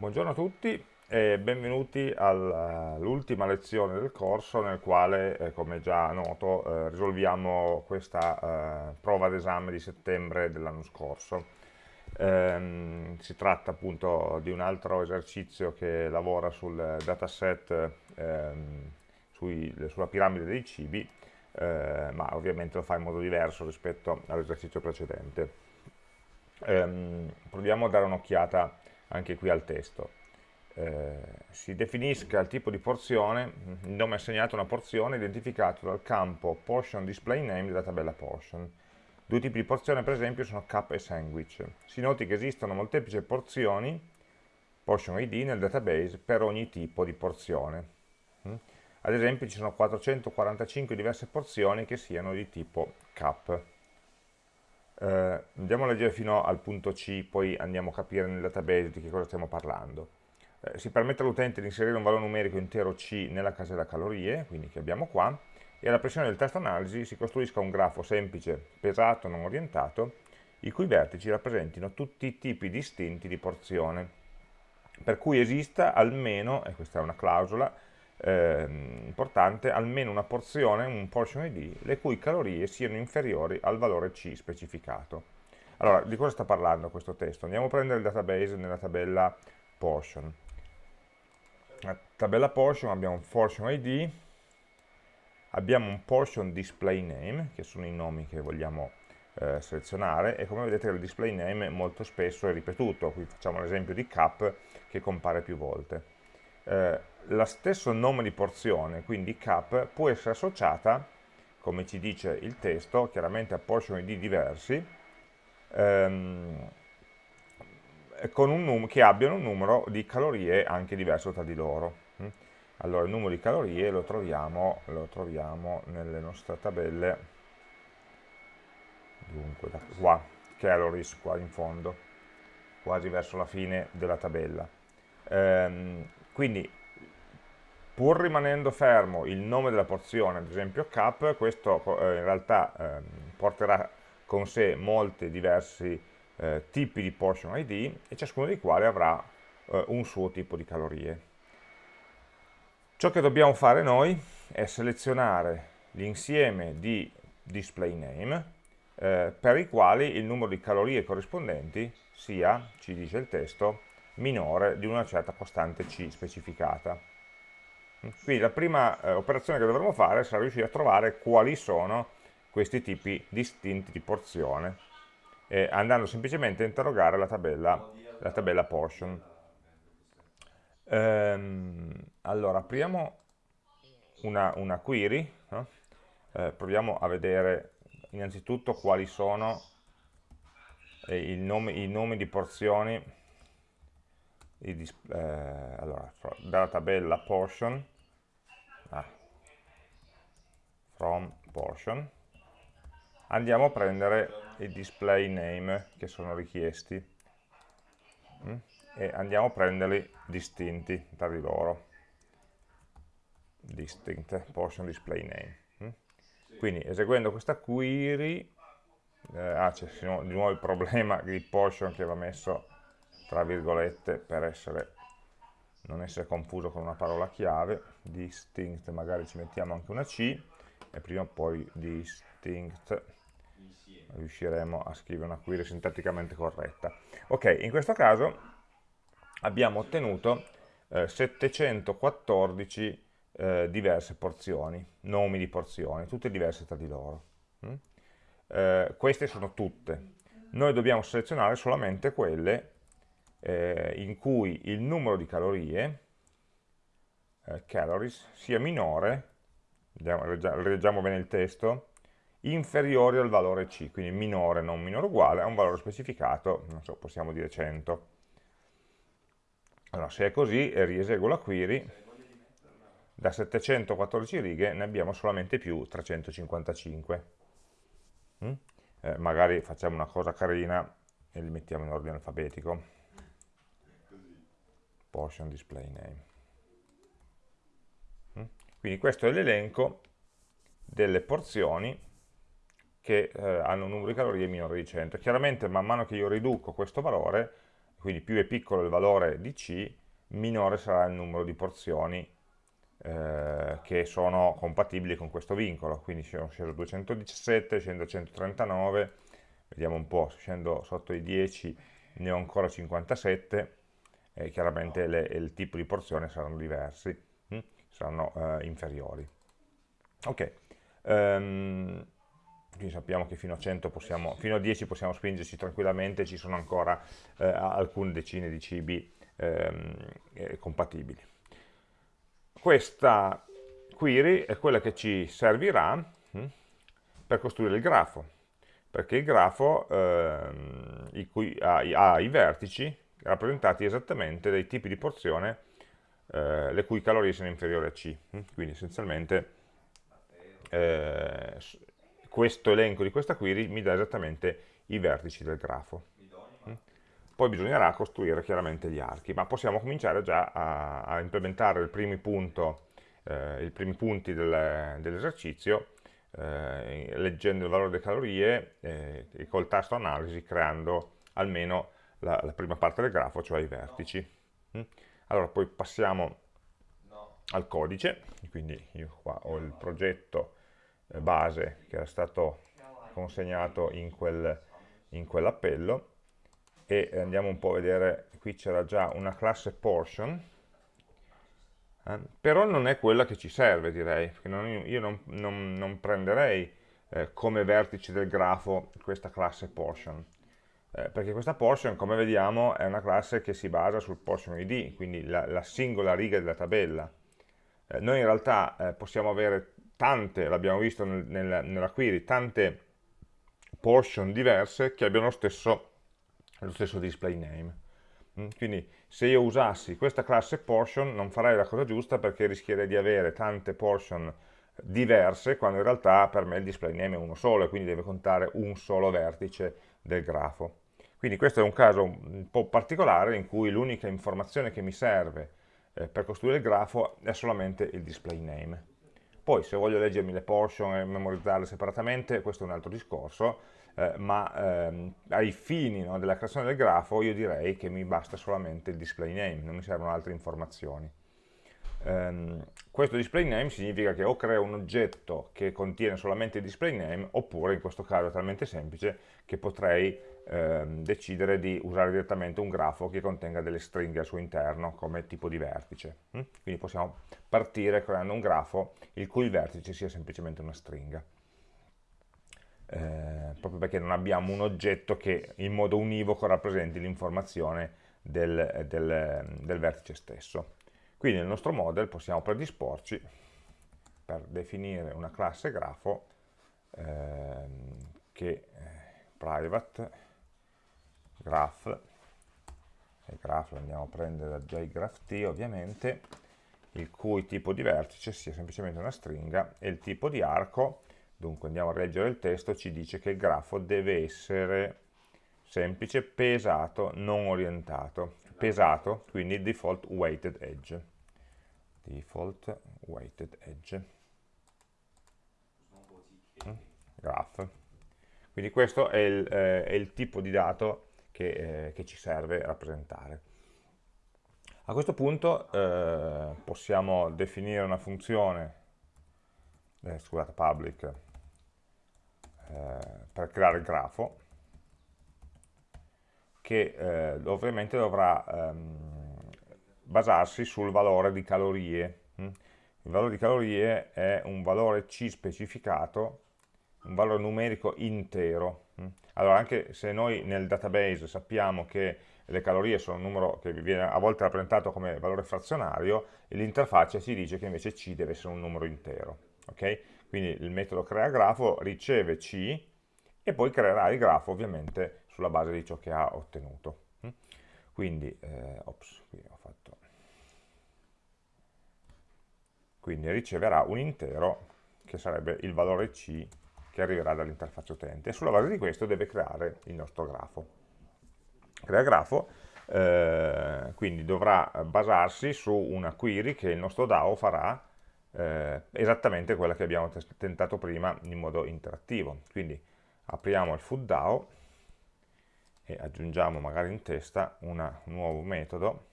Buongiorno a tutti e benvenuti all'ultima lezione del corso nel quale, eh, come già noto, eh, risolviamo questa eh, prova d'esame di settembre dell'anno scorso. Ehm, si tratta appunto di un altro esercizio che lavora sul dataset ehm, sulla piramide dei cibi, eh, ma ovviamente lo fa in modo diverso rispetto all'esercizio precedente. Ehm, proviamo a dare un'occhiata anche qui al testo. Eh, si definisca il tipo di porzione, il nome assegnato a una porzione identificato dal campo portion display name della tabella portion. Due tipi di porzione per esempio sono cup e sandwich. Si noti che esistono molteplici porzioni, portion id, nel database per ogni tipo di porzione. Mm? Ad esempio ci sono 445 diverse porzioni che siano di tipo cup. Eh, andiamo a leggere fino al punto C, poi andiamo a capire nel database di che cosa stiamo parlando. Eh, si permette all'utente di inserire un valore numerico intero C nella casella calorie, quindi che abbiamo qua, e alla pressione del test analisi si costruisca un grafo semplice, pesato, non orientato, i cui vertici rappresentino tutti i tipi distinti di porzione, per cui esista almeno, e questa è una clausola, eh, importante, almeno una porzione, un portion ID, le cui calorie siano inferiori al valore C specificato. Allora, di cosa sta parlando questo testo? Andiamo a prendere il database nella tabella portion. Nella tabella portion abbiamo un portion ID, abbiamo un portion display name, che sono i nomi che vogliamo eh, selezionare, e come vedete il display name molto spesso è ripetuto, qui facciamo l'esempio di cap che compare più volte. Eh, lo stesso nome di porzione, quindi cap, può essere associata, come ci dice il testo, chiaramente a portion ID diversi, ehm, con un che abbiano un numero di calorie anche diverso tra di loro. Mm? Allora il numero di calorie lo troviamo, lo troviamo nelle nostre tabelle, dunque da qua, calories qua in fondo, quasi verso la fine della tabella. Ehm, quindi pur rimanendo fermo il nome della porzione, ad esempio cup, questo eh, in realtà eh, porterà con sé molti diversi eh, tipi di portion ID e ciascuno dei quali avrà eh, un suo tipo di calorie. Ciò che dobbiamo fare noi è selezionare l'insieme di display name eh, per i quali il numero di calorie corrispondenti sia, ci dice il testo, minore di una certa costante C specificata. Quindi la prima eh, operazione che dovremo fare sarà riuscire a trovare quali sono questi tipi distinti di porzione, eh, andando semplicemente a interrogare la tabella, la tabella portion. Ehm, allora, apriamo una, una query, no? eh, proviamo a vedere innanzitutto quali sono eh, i, nomi, i nomi di porzioni i, eh, allora, dalla tabella portion ah, from portion andiamo a prendere i display name che sono richiesti mm? e andiamo a prenderli distinti tra di loro distinct portion display name mm? quindi eseguendo questa query eh, ah c'è di nuovo il problema di portion che va messo tra virgolette per essere, non essere confuso con una parola chiave, distinct magari ci mettiamo anche una C e prima o poi distinct riusciremo a scrivere una query sintatticamente corretta. Ok, in questo caso abbiamo ottenuto eh, 714 eh, diverse porzioni, nomi di porzioni, tutte diverse tra di loro. Mm? Eh, queste sono tutte. Noi dobbiamo selezionare solamente quelle eh, in cui il numero di calorie, eh, calories, sia minore, leggiamo bene il testo, inferiore al valore C, quindi minore, non minore uguale, a un valore specificato, non so, possiamo dire 100. Allora, se è così, rieseguo la query, da 714 righe ne abbiamo solamente più 355. Mm? Eh, magari facciamo una cosa carina e li mettiamo in ordine alfabetico portion display name. Mm? Quindi questo è l'elenco delle porzioni che eh, hanno un numero di calorie minore di 100. Chiaramente man mano che io riduco questo valore, quindi più è piccolo il valore di C, minore sarà il numero di porzioni eh, che sono compatibili con questo vincolo, quindi sono sceso 217, scendo a 139, vediamo un po', scendo sotto i 10 ne ho ancora 57 e chiaramente le, il tipo di porzione saranno diversi, hm? saranno eh, inferiori. Ok, um, quindi sappiamo che fino a, 100 possiamo, fino a 10 possiamo spingerci tranquillamente, ci sono ancora eh, alcune decine di cibi ehm, eh, compatibili. Questa query è quella che ci servirà hm, per costruire il grafo, perché il grafo ehm, i cui, ha, ha, i vertici rappresentati esattamente dai tipi di porzione eh, le cui calorie sono inferiori a C. Hm. Quindi essenzialmente eh, questo elenco di questa query mi dà esattamente i vertici del grafo. Mm? Poi bisognerà costruire chiaramente gli archi, ma possiamo cominciare già a, a implementare punto, eh, i primi punti del, dell'esercizio eh, leggendo il valore delle calorie eh, e col tasto analisi creando almeno la, la, prima parte del grafo, cioè i vertici. Mm? Allora poi passiamo al codice, quindi io qua ho il progetto eh, base che era stato consegnato in, quel, in quell'appello e andiamo un po' a vedere, qui c'era già una classe portion, eh, però non è quella che ci serve direi, perché non, io non, non, non prenderei eh, come vertice del grafo questa classe portion, eh, perché questa portion come vediamo è una classe che si basa sul portion id, quindi la, la singola riga della tabella. Eh, noi in realtà eh, possiamo avere tante, l'abbiamo visto nel, nel, nella query, tante portion diverse che abbiano lo stesso, lo stesso display name. Mm, quindi se io usassi questa classe portion non farei la cosa giusta perché rischierei di avere tante portion diverse quando in realtà per me il display name è uno solo e quindi deve contare un solo vertice del grafo. Quindi questo è un caso un po' particolare in cui l'unica informazione che mi serve eh, per costruire il grafo è solamente il display name. Poi se voglio leggermi le portion e memorizzarle separatamente, questo è un altro discorso, eh, ma ehm, ai fini no, della creazione del grafo io direi che mi basta solamente il display name, non mi servono altre informazioni. Um, questo display name significa che o creo un oggetto che contiene solamente il display name oppure in questo caso è talmente semplice che potrei ehm, decidere di usare direttamente un grafo che contenga delle stringhe al suo interno come tipo di vertice. Hm? Quindi possiamo partire creando un grafo il cui vertice sia semplicemente una stringa. Eh, proprio perché non abbiamo un oggetto che in modo univoco rappresenti l'informazione del, del, del vertice stesso. Quindi nel nostro model possiamo predisporci per definire una classe grafo ehm, che eh, private graph. E graph lo andiamo a prendere da jgraph.t ovviamente il cui tipo di vertice sia semplicemente una stringa e il tipo di arco dunque andiamo a leggere il testo ci dice che il grafo deve essere semplice, pesato, non orientato. Pesato, quindi default weighted edge. Default weighted edge. Mm, graph. Quindi questo è il, eh, è il tipo di dato che, eh, che ci serve rappresentare. A questo punto eh, possiamo definire una funzione, eh, scusate, public, eh, per creare il grafo, che eh, ovviamente dovrà ehm, basarsi sul valore di calorie. Mm? Il valore di calorie è un valore C specificato, un valore numerico intero. Allora, anche se noi nel database sappiamo che le calorie sono un numero che viene a volte rappresentato come valore frazionario, l'interfaccia ci dice che invece C deve essere un numero intero. Okay? Quindi il metodo creaGrafo riceve C e poi creerà il grafo ovviamente sulla base di ciò che ha ottenuto. Quindi, eh, ops, qui fatto... Quindi riceverà un intero che sarebbe il valore C che arriverà dall'interfaccia utente e sulla base di questo deve creare il nostro grafo. Crea grafo, eh, quindi dovrà basarsi su una query che il nostro DAO farà eh, esattamente quella che abbiamo tentato prima in modo interattivo. Quindi apriamo il food DAO e aggiungiamo magari in testa una, un nuovo metodo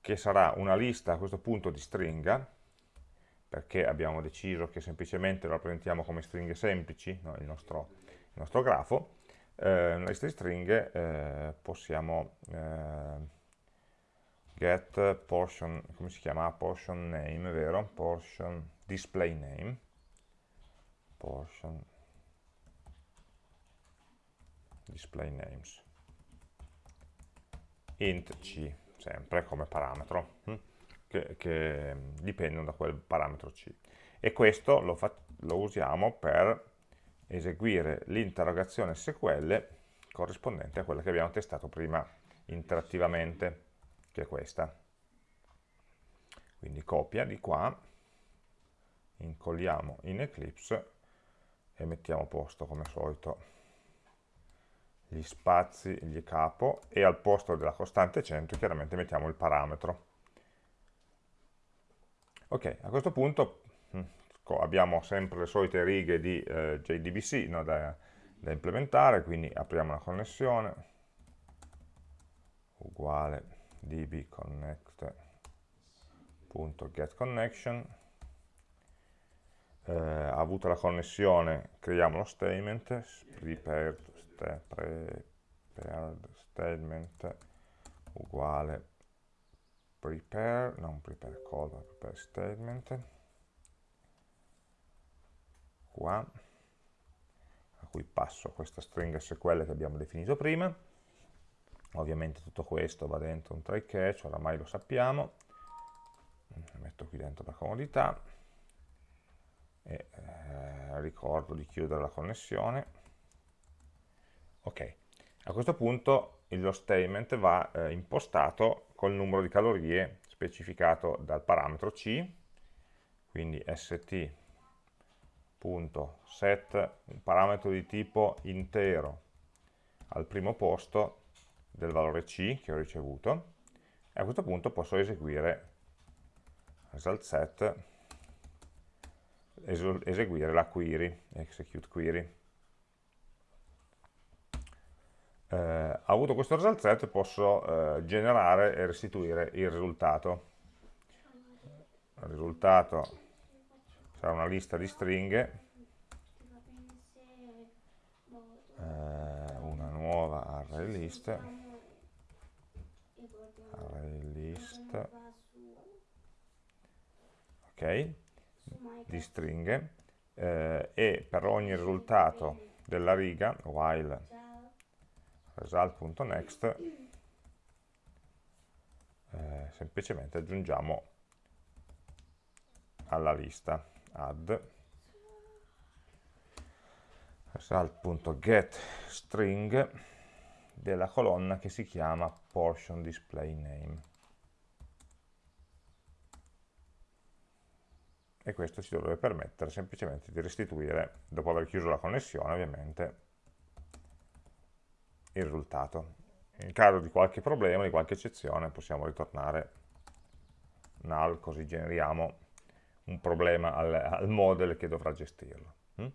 che sarà una lista a questo punto di stringa perché abbiamo deciso che semplicemente lo rappresentiamo come stringhe semplici no, il, nostro, il, nostro, grafo eh, una lista stringhe eh, possiamo eh, get portion, come si chiama? portion name, vero? portion display name portion display names int c sempre come parametro hm? Che, che, dipendono da quel parametro c e questo lo, lo usiamo per eseguire l'interrogazione SQL corrispondente a quella che abbiamo testato prima interattivamente che è questa. Quindi copia di qua, incolliamo in Eclipse e mettiamo a posto come al solito gli spazi, gli capo e al posto della costante 100 chiaramente mettiamo il parametro. Ok, a questo punto hm, abbiamo sempre le solite righe di eh, JDBC no, da, da implementare, quindi apriamo la connessione, uguale dbconnect.getConnection eh, ha avuto la connessione, creiamo lo statement, prepared, st prepared statement uguale prepare, non prepare call, ma prepare statement, qua, a cui passo questa stringa SQL che abbiamo definito prima, ovviamente tutto questo va dentro un try catch, oramai lo sappiamo, metto qui dentro per comodità, e eh, ricordo di chiudere la connessione, ok, a questo punto lo statement va eh, impostato col numero di calorie specificato dal parametro C, quindi st.set, un parametro di tipo intero al primo posto del valore C che ho ricevuto e a questo punto posso eseguire result set eseguire la query, execute query. Eh, avuto questo result set posso eh, generare e restituire il risultato. Il risultato sarà una lista di stringhe, eh, una nuova array list, array list. Ok di stringhe. Eh, e per ogni risultato della riga while result.next eh, semplicemente aggiungiamo alla lista add. result.getString della colonna che si chiama portion display name. E questo ci dovrebbe permettere semplicemente di restituire, dopo aver chiuso la connessione ovviamente, il risultato. In caso di qualche problema, di qualche eccezione, possiamo ritornare null, così generiamo un problema al, al model che dovrà gestirlo. Mm?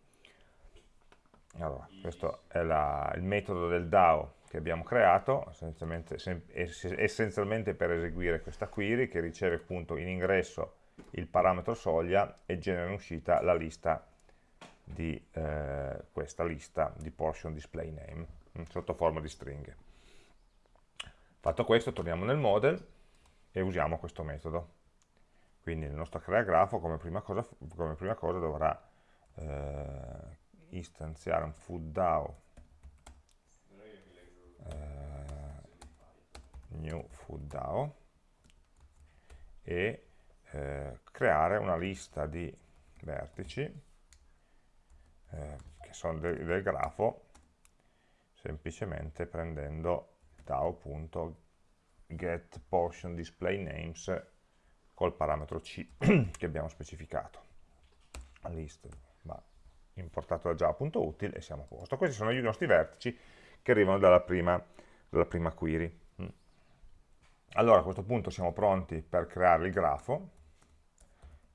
Allora, questo è la, il metodo del DAO che abbiamo creato, essenzialmente, essenzialmente per eseguire questa query che riceve appunto in ingresso il parametro soglia e genera in uscita la lista di eh, questa lista di portion display name sotto forma di stringhe. Fatto questo torniamo nel model e usiamo questo metodo. Quindi il nostro crea grafo come prima cosa, come prima cosa dovrà eh, istanziare un fooddao eh, new fooddao e eh, creare una lista di vertici eh, che sono del, del grafo semplicemente prendendo DAO.getPortionDisplayNames col parametro C che abbiamo specificato. List va importato da java.util e siamo a posto. Questi sono i nostri vertici che arrivano dalla prima, dalla prima query. Mm. Allora a questo punto siamo pronti per creare il grafo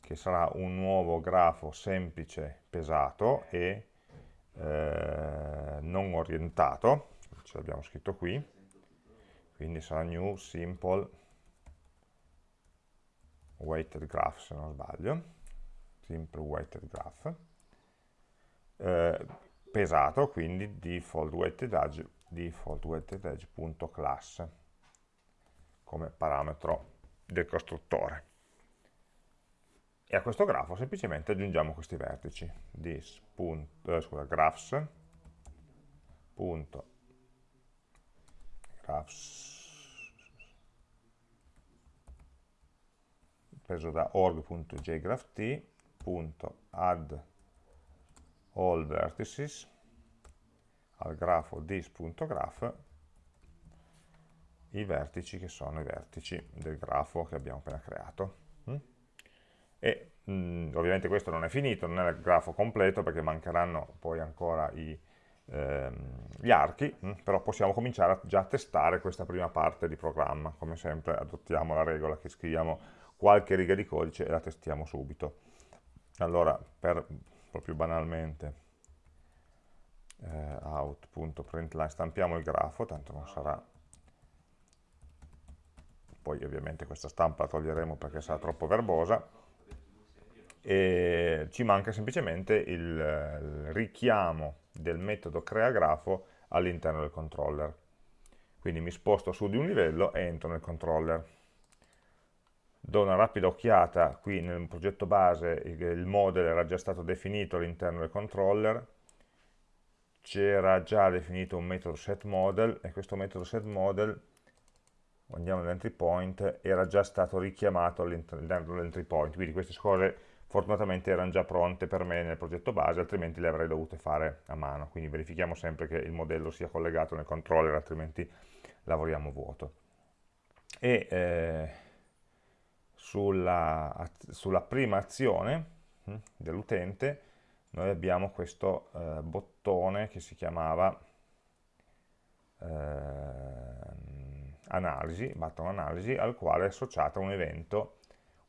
che sarà un nuovo grafo semplice, pesato e eh, non orientato, ce l'abbiamo scritto qui, quindi sarà new simple weighted graph se non sbaglio, simple weighted graph, eh, pesato, quindi default weighted edge, default weighted edge.class come parametro del costruttore. E a questo grafo semplicemente aggiungiamo questi vertici, this, punto, eh, scusa, graphs, punto, graphs, preso da org.jgrapht, punto add all vertices al grafo this.graph i vertici che sono i vertici del grafo che abbiamo appena creato. E mh, ovviamente questo non è finito, non è il grafo completo perché mancheranno poi ancora i, ehm, gli archi, mh? Però possiamo cominciare a, già a testare questa prima parte di programma. Come sempre adottiamo la regola che scriviamo qualche riga di codice e la testiamo subito. Allora, per proprio banalmente, eh, out.println stampiamo il grafo, tanto non sarà poi ovviamente questa stampa la toglieremo perché sarà troppo verbosa, e ci manca semplicemente il, richiamo del metodo creagrafo all'interno del controller. Quindi mi sposto su di un livello e entro nel controller. Do una rapida occhiata, qui nel progetto base il model era già stato definito all'interno del controller, c'era già definito un metodo setModel e questo metodo setModel andiamo all'entry point, era già stato richiamato all'interno dell'entry point, quindi queste cose fortunatamente erano già pronte per me nel progetto base, altrimenti le avrei dovute fare a mano, quindi verifichiamo sempre che il modello sia collegato nel controller, altrimenti lavoriamo vuoto. E eh, sulla, sulla, prima azione hm, dell'utente noi abbiamo questo eh, bottone che si chiamava eh, analisi, button analisi, al quale è associata un evento,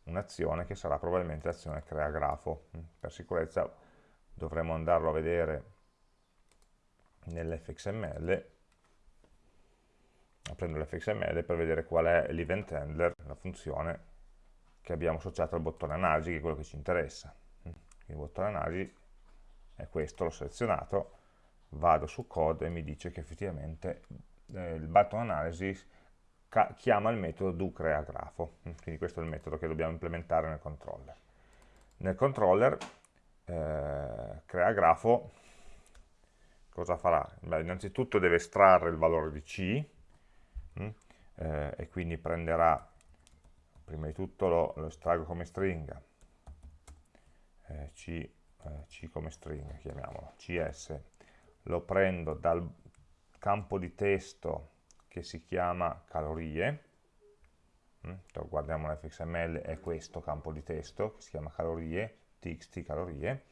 un'azione che sarà probabilmente l'azione crea grafo. Mm, per sicurezza dovremo andarlo a vedere nell'fxml, aprendo l'fxml per vedere qual è l'event handler, la funzione che abbiamo associato al bottone analisi, che è quello che ci interessa. Mm, il bottone analisi è questo, l'ho selezionato, vado su code e mi dice che effettivamente eh, il button analysis chiama il metodo doCreaGrafo, mm, quindi questo è il metodo che dobbiamo implementare nel controller. Nel controller eh, creagrafo cosa farà? Beh, innanzitutto deve estrarre il valore di C mh, mm, eh, e quindi prenderà, prima di tutto lo, lo estraggo come stringa, eh, C, eh, C come stringa, chiamiamolo, CS, lo prendo dal campo di testo che si chiama calorie, mm, guardiamo l'fxml, è questo campo di testo che si chiama calorie, txt calorie,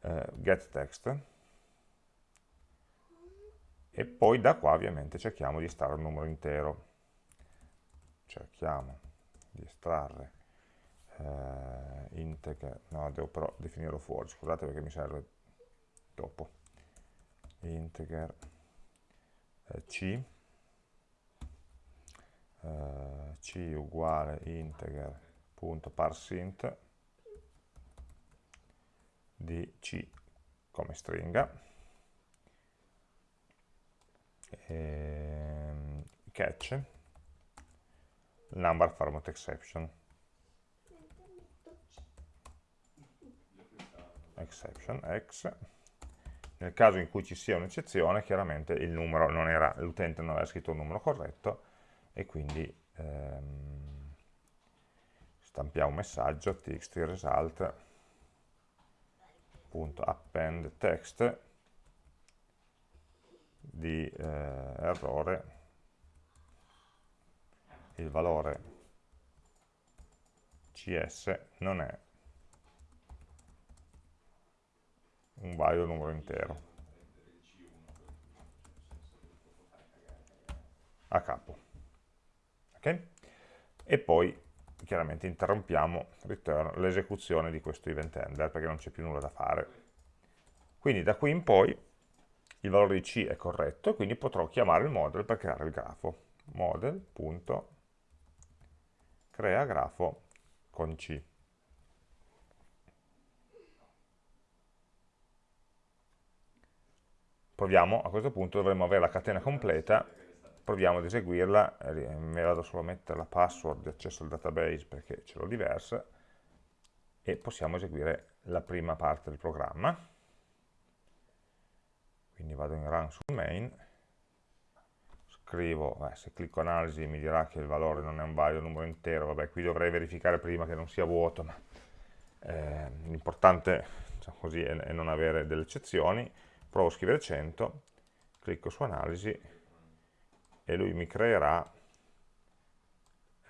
eh, get e poi da qua ovviamente cerchiamo di estrarre un numero intero, cerchiamo di estrarre eh, integer, no devo però definirlo fuori, scusate perché mi serve dopo, integer eh, c, eh, c uguale integer.parsint di c come stringa. E, ehm, catch. Number format exception. Exception x. Nel caso in cui ci sia un'eccezione chiaramente il numero non l'utente non aveva scritto un numero corretto e quindi ehm, stampiamo un messaggio txt result.append text di eh, errore il valore cs non è un valido numero intero. A capo okay? e poi chiaramente interrompiamo l'esecuzione di questo event handler perché non c'è più nulla da fare. Quindi da qui in poi il valore di C è corretto, quindi potrò chiamare il model per creare il grafo. Model.crea con C. Proviamo, a questo punto dovremmo avere la catena completa, proviamo ad eseguirla, mi vado solo a mettere la password di accesso al database perché ce l'ho diversa, e possiamo eseguire la prima parte del programma. Quindi vado in run sul main, scrivo, eh, se clicco analisi mi dirà che il valore non è un valido numero intero, vabbè qui dovrei verificare prima che non sia vuoto, ma eh, l'importante diciamo così, è, è non avere delle eccezioni, provo a scrivere 100, clicco su analisi e lui mi creerà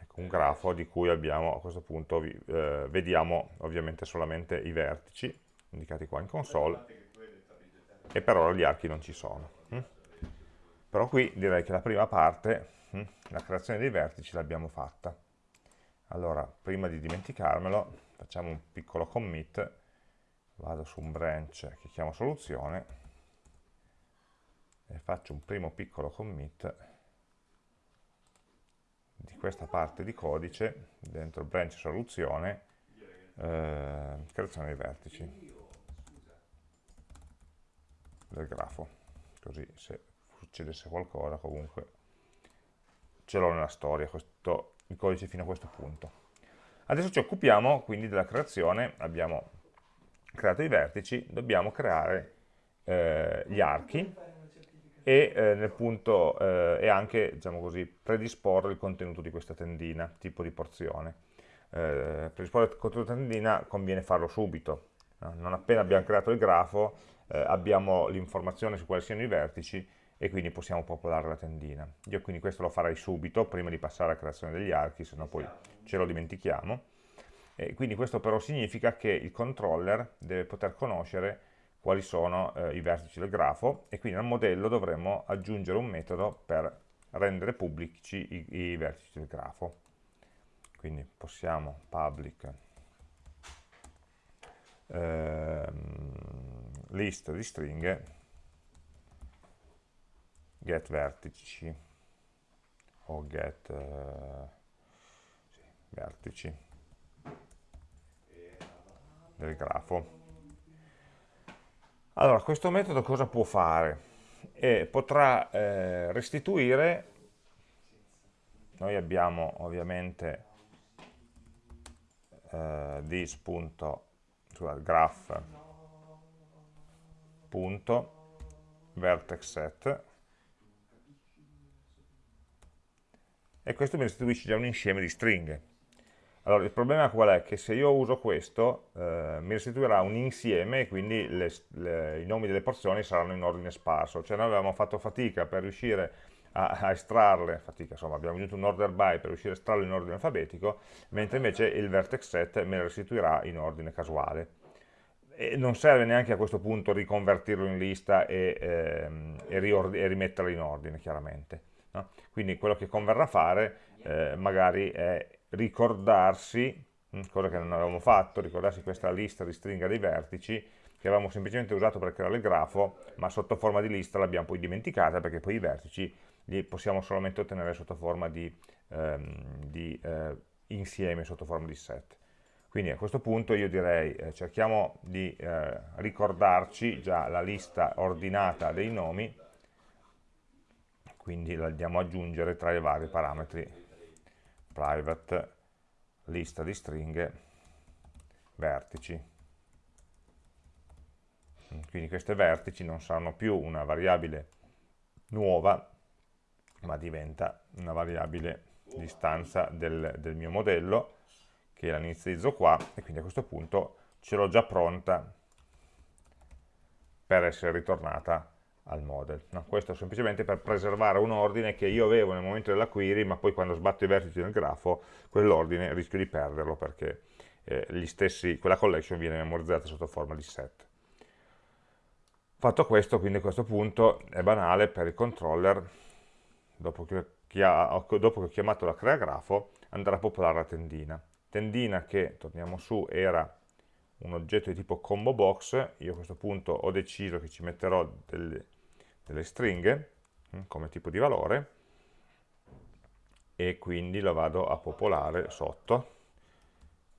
ecco, un grafo di cui abbiamo a questo punto eh, vediamo ovviamente solamente i vertici indicati qua in console e per ora gli archi non ci sono. Hm? Però qui direi che la prima parte, hm, la creazione dei vertici, l'abbiamo fatta. Allora, prima di dimenticarmelo, facciamo un piccolo commit, vado su un branch che chiamo soluzione, e faccio un primo piccolo commit di questa parte di codice, dentro branch soluzione, eh, creazione dei vertici. Del grafo. Così se succedesse qualcosa comunque ce l'ho nella storia questo, il codice fino a questo punto. Adesso ci occupiamo quindi della creazione. Abbiamo creato i vertici dobbiamo creare eh, gli archi e, eh, punto, eh, e anche diciamo così, predisporre il contenuto di questa tendina tipo di porzione eh, predisporre il contenuto della tendina conviene farlo subito non appena abbiamo creato il grafo eh, abbiamo l'informazione su quali siano i vertici e quindi possiamo popolare la tendina. Io quindi questo lo farei subito, prima di passare alla creazione degli archi, se no poi ce lo dimentichiamo. E quindi questo però significa che il controller deve poter conoscere quali sono eh, i vertici del grafo e quindi al modello dovremo aggiungere un metodo per rendere pubblici i, i vertici del grafo. Quindi possiamo public ehm, list di stringhe get vertici o get uh, sì, vertici del grafo. Allora, questo metodo cosa può fare? E potrà eh, restituire, noi abbiamo ovviamente eh, this.graph punto vertex set e questo mi restituisce già un insieme di stringhe. Allora, il problema qual è? Che se io uso questo, eh, mi restituirà un insieme e quindi le, le, i nomi delle porzioni saranno in ordine sparso. Cioè noi avevamo fatto fatica per riuscire a, a estrarle, fatica insomma, abbiamo aggiunto un order by per riuscire a estrarle in ordine alfabetico, mentre invece il vertex set me le restituirà in ordine casuale e non serve neanche a questo punto riconvertirlo in lista e, ehm, e, e rimetterlo in ordine, chiaramente. No? Quindi quello che converrà fare eh, magari è ricordarsi, hm, cosa che non avevamo fatto, ricordarsi questa lista di stringa dei vertici, che avevamo semplicemente usato per creare il grafo, ma sotto forma di lista l'abbiamo poi dimenticata, perché poi i vertici li possiamo solamente ottenere sotto forma di, ehm, di eh, insieme, sotto forma di set. Quindi a questo punto io direi eh, cerchiamo di eh, ricordarci già la lista ordinata dei nomi, quindi la andiamo ad aggiungere tra i vari parametri private lista di stringhe vertici. Quindi queste vertici non saranno più una variabile nuova, ma diventa una variabile di stanza del, del mio modello che la inizializzo qua e quindi a questo punto ce l'ho già pronta per essere ritornata al model. No, questo semplicemente per preservare un ordine che io avevo nel momento della query, ma poi quando sbatto i vertici nel grafo, quell'ordine rischio di perderlo perché eh, stessi, quella collection viene memorizzata sotto forma di set. Fatto questo, quindi a questo punto è banale per il controller, dopo che, dopo che ho chiamato la crea grafo, andrà a popolare la tendina tendina che, torniamo su, era un oggetto di tipo combo box, io a questo punto ho deciso che ci metterò delle, delle stringhe hm, come tipo di valore e quindi lo vado a popolare sotto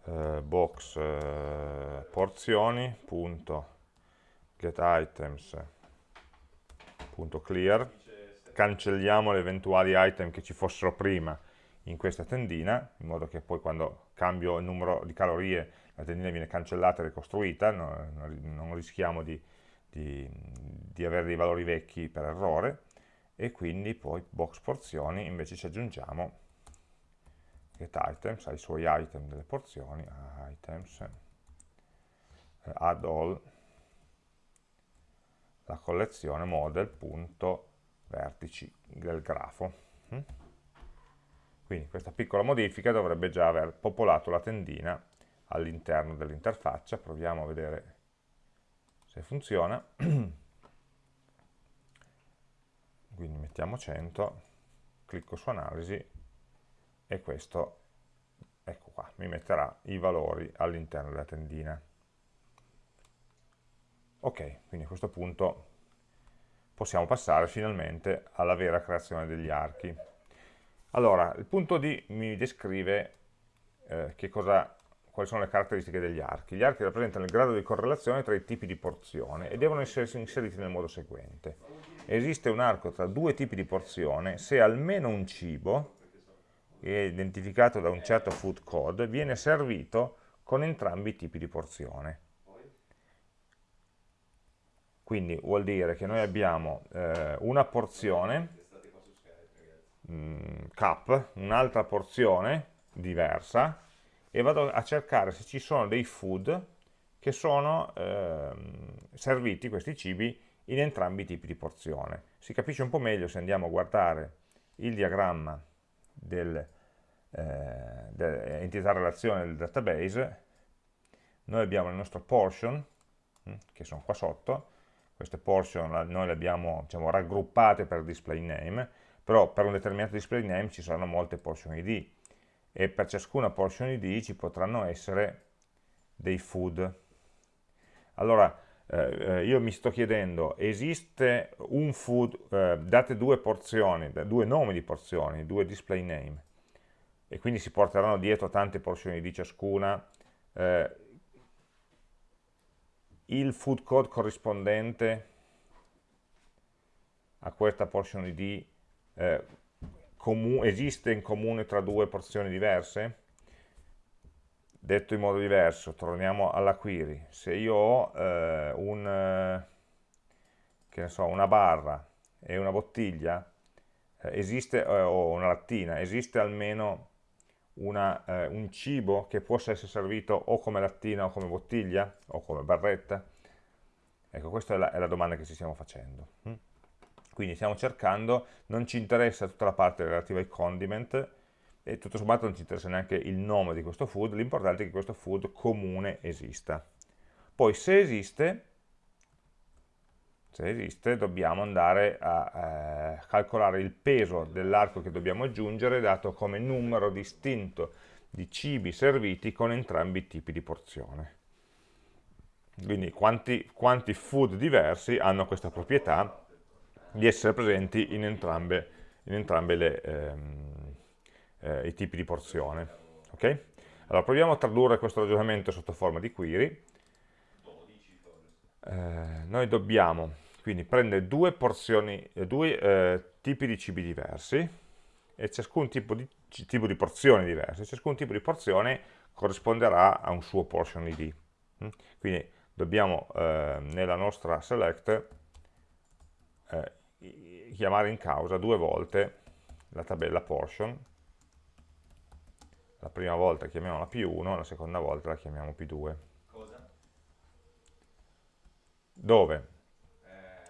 eh, box eh, porzioni cancelliamo le eventuali item che ci fossero prima in questa tendina in modo che poi quando cambio il numero di calorie la tendina viene cancellata e ricostruita non, non rischiamo di, di, di avere dei valori vecchi per errore e quindi poi box porzioni invece ci aggiungiamo get items, ai suoi item delle porzioni, items, eh, add all, la collezione model.vertici del grafo. Mm? Quindi questa piccola modifica dovrebbe già aver popolato la tendina all'interno dell'interfaccia, proviamo a vedere se funziona. Quindi mettiamo 100, clicco su analisi e questo, ecco qua, mi metterà i valori all'interno della tendina. Ok, quindi a questo punto possiamo passare finalmente alla vera creazione degli archi. Allora, il punto D mi descrive eh, cosa, quali sono le caratteristiche degli archi. Gli archi rappresentano il grado di correlazione tra i tipi di porzione e devono essere inseriti nel modo seguente. Esiste un arco tra due tipi di porzione se almeno un cibo che è identificato da un certo food code, viene servito con entrambi i tipi di porzione. Quindi vuol dire che noi abbiamo eh, una porzione, mh, cup, un'altra porzione diversa, e vado a cercare se ci sono dei food che sono eh, serviti, questi cibi, in entrambi i tipi di porzione. Si capisce un po' meglio se andiamo a guardare il diagramma del, eh, entità relazione del database, noi abbiamo il nostro portion, hm, che sono qua sotto, queste portion noi le abbiamo diciamo, raggruppate per display name, però per un determinato display name ci saranno molte portion id, e per ciascuna portion id ci potranno essere dei food. Allora, eh, io mi sto chiedendo, esiste un food, eh, date due porzioni, due nomi di porzioni, due display name, e quindi si porteranno dietro tante porzioni di ciascuna, eh, il food code corrispondente a questa portion id eh, esiste in comune tra due porzioni diverse? Detto in modo diverso, torniamo alla query. Se io ho eh, un, so, una barra e una bottiglia, eh, esiste, eh, o una lattina, esiste almeno una, eh, un cibo che possa essere servito o come lattina o come bottiglia o come barretta? Ecco, questa è la, è la domanda che ci stiamo facendo. Quindi stiamo cercando, non ci interessa tutta la parte relativa ai condiment, e tutto sommato non ci interessa neanche il nome di questo food, l'importante è che questo food comune esista. Poi se esiste, se esiste dobbiamo andare a eh, calcolare il peso dell'arco che dobbiamo aggiungere dato come numero distinto di cibi serviti con entrambi i tipi di porzione. Quindi quanti, quanti food diversi hanno questa proprietà di essere presenti in entrambe, in entrambe le, ehm, eh, i tipi di porzione. Okay? Allora proviamo a tradurre questo ragionamento sotto forma di query. Eh, noi dobbiamo quindi prende due porzioni, due eh, tipi di cibi diversi e ciascun tipo di, tipo di porzioni diverse, ciascun tipo di porzione corrisponderà a un suo portion id. Mm? Quindi dobbiamo eh, nella nostra select eh, chiamare in causa due volte la tabella portion, la prima volta chiamiamola P1, la seconda volta la chiamiamo P2. Cosa? Dove?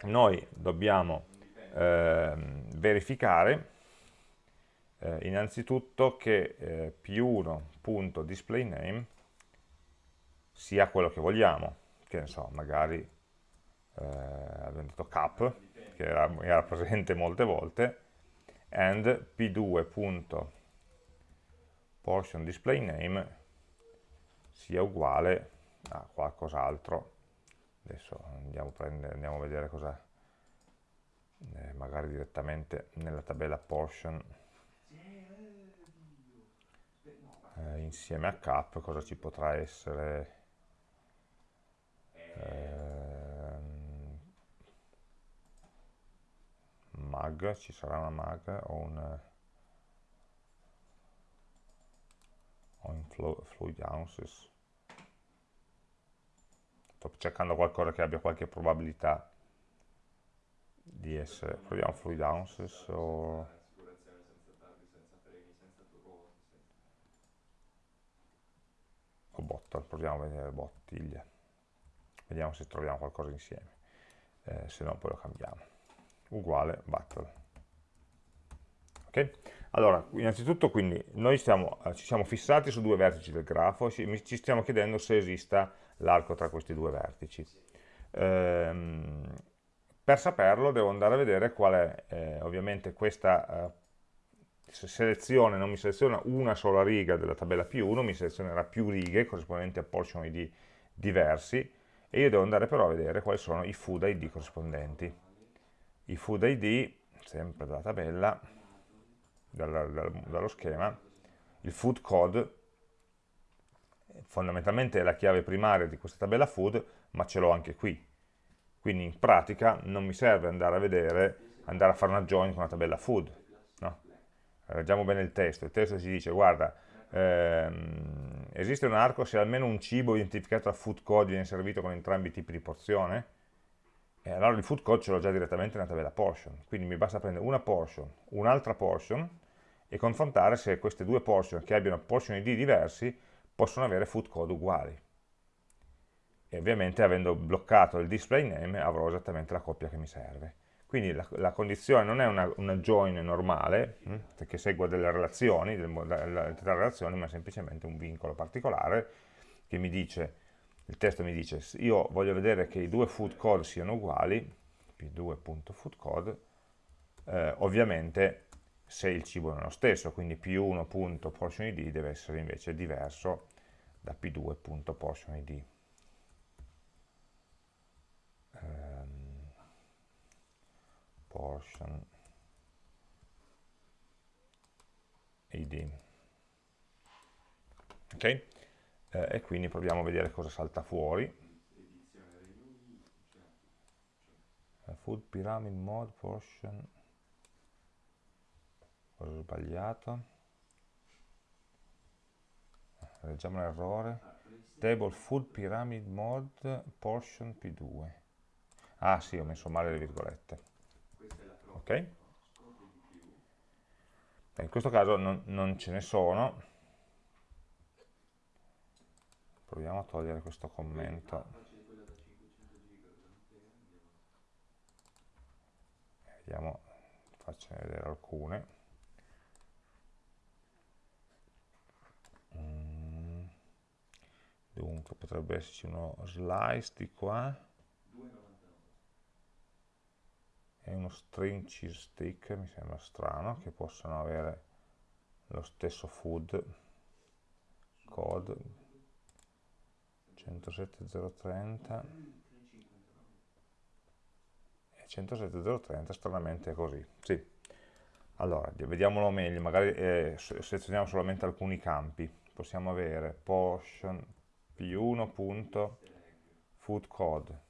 Noi dobbiamo eh, verificare eh, innanzitutto che eh, p1.displayname sia quello che vogliamo, che ne so, magari eh, abbiamo detto cap, che era, era presente molte volte, and p2.portionDisplayName sia uguale a qualcos'altro. Adesso andiamo prendere, andiamo a vedere cosa eh, magari direttamente nella tabella portion. Eh, insieme a cap cosa ci potrà essere? Ehm, mag, ci sarà una mag o un o in fluid ounces sto cercando qualcosa che abbia qualche probabilità di essere proviamo fluid ounces o o bottle, proviamo a vedere bottiglia vediamo se troviamo qualcosa insieme. Eh, se no poi lo cambiamo uguale bottle ok? Allora innanzitutto quindi noi stiamo, eh, ci siamo fissati su due vertici del grafo ci, ci stiamo chiedendo se esista l'arco tra questi due vertici. Ehm, per saperlo devo andare a vedere qual è eh, ovviamente questa eh, selezione, non mi seleziona una sola riga della tabella P1, mi selezionerà più righe corrispondenti a portion ID diversi e io devo andare però a vedere quali sono i food ID corrispondenti. I food ID, sempre dalla tabella, dalla, dal, dallo schema, il food code fondamentalmente è la chiave primaria di questa tabella food, ma ce l'ho anche qui. Quindi in pratica non mi serve andare a vedere, andare a fare una join con la tabella food, leggiamo bene il testo, il testo ci dice, guarda, ehm, esiste un arco se almeno un cibo identificato a food code viene servito con entrambi i tipi di porzione, e allora il food code ce l'ho già direttamente nella tabella portion, quindi mi basta prendere una portion, un'altra portion, e confrontare se queste due portion che abbiano portion ID diversi possono avere food code uguali. E ovviamente avendo bloccato il display name avrò esattamente la coppia che mi serve. Quindi la, la condizione non è una, una join normale, hm, che segue delle relazioni, delle relazioni, ma semplicemente un vincolo particolare che mi dice, il testo mi dice, io voglio vedere che i due food code siano uguali, p2.foodcode, eh, ovviamente se il cibo è lo stesso, quindi p1.portionid deve essere invece diverso da p2.portionid. portion id ok eh, e quindi proviamo a vedere cosa salta fuori. Eh, food pyramid mode portion. Cosa ho sbagliato? Eh, leggiamo l'errore. Table food pyramid mode portion p2 ah sì ho messo male le virgolette. Ok? In questo caso non, non ce ne sono, proviamo a togliere questo commento. Vediamo, faccio vedere alcune. Mm. Dunque potrebbe esserci uno slice di qua e uno string cheese stick mi sembra strano che possano avere lo stesso food code 107030 e 107030 stranamente è così. Sì. Allora, vediamolo meglio, magari eh, selezioniamo solamente alcuni campi. Possiamo avere portion p1.foodcode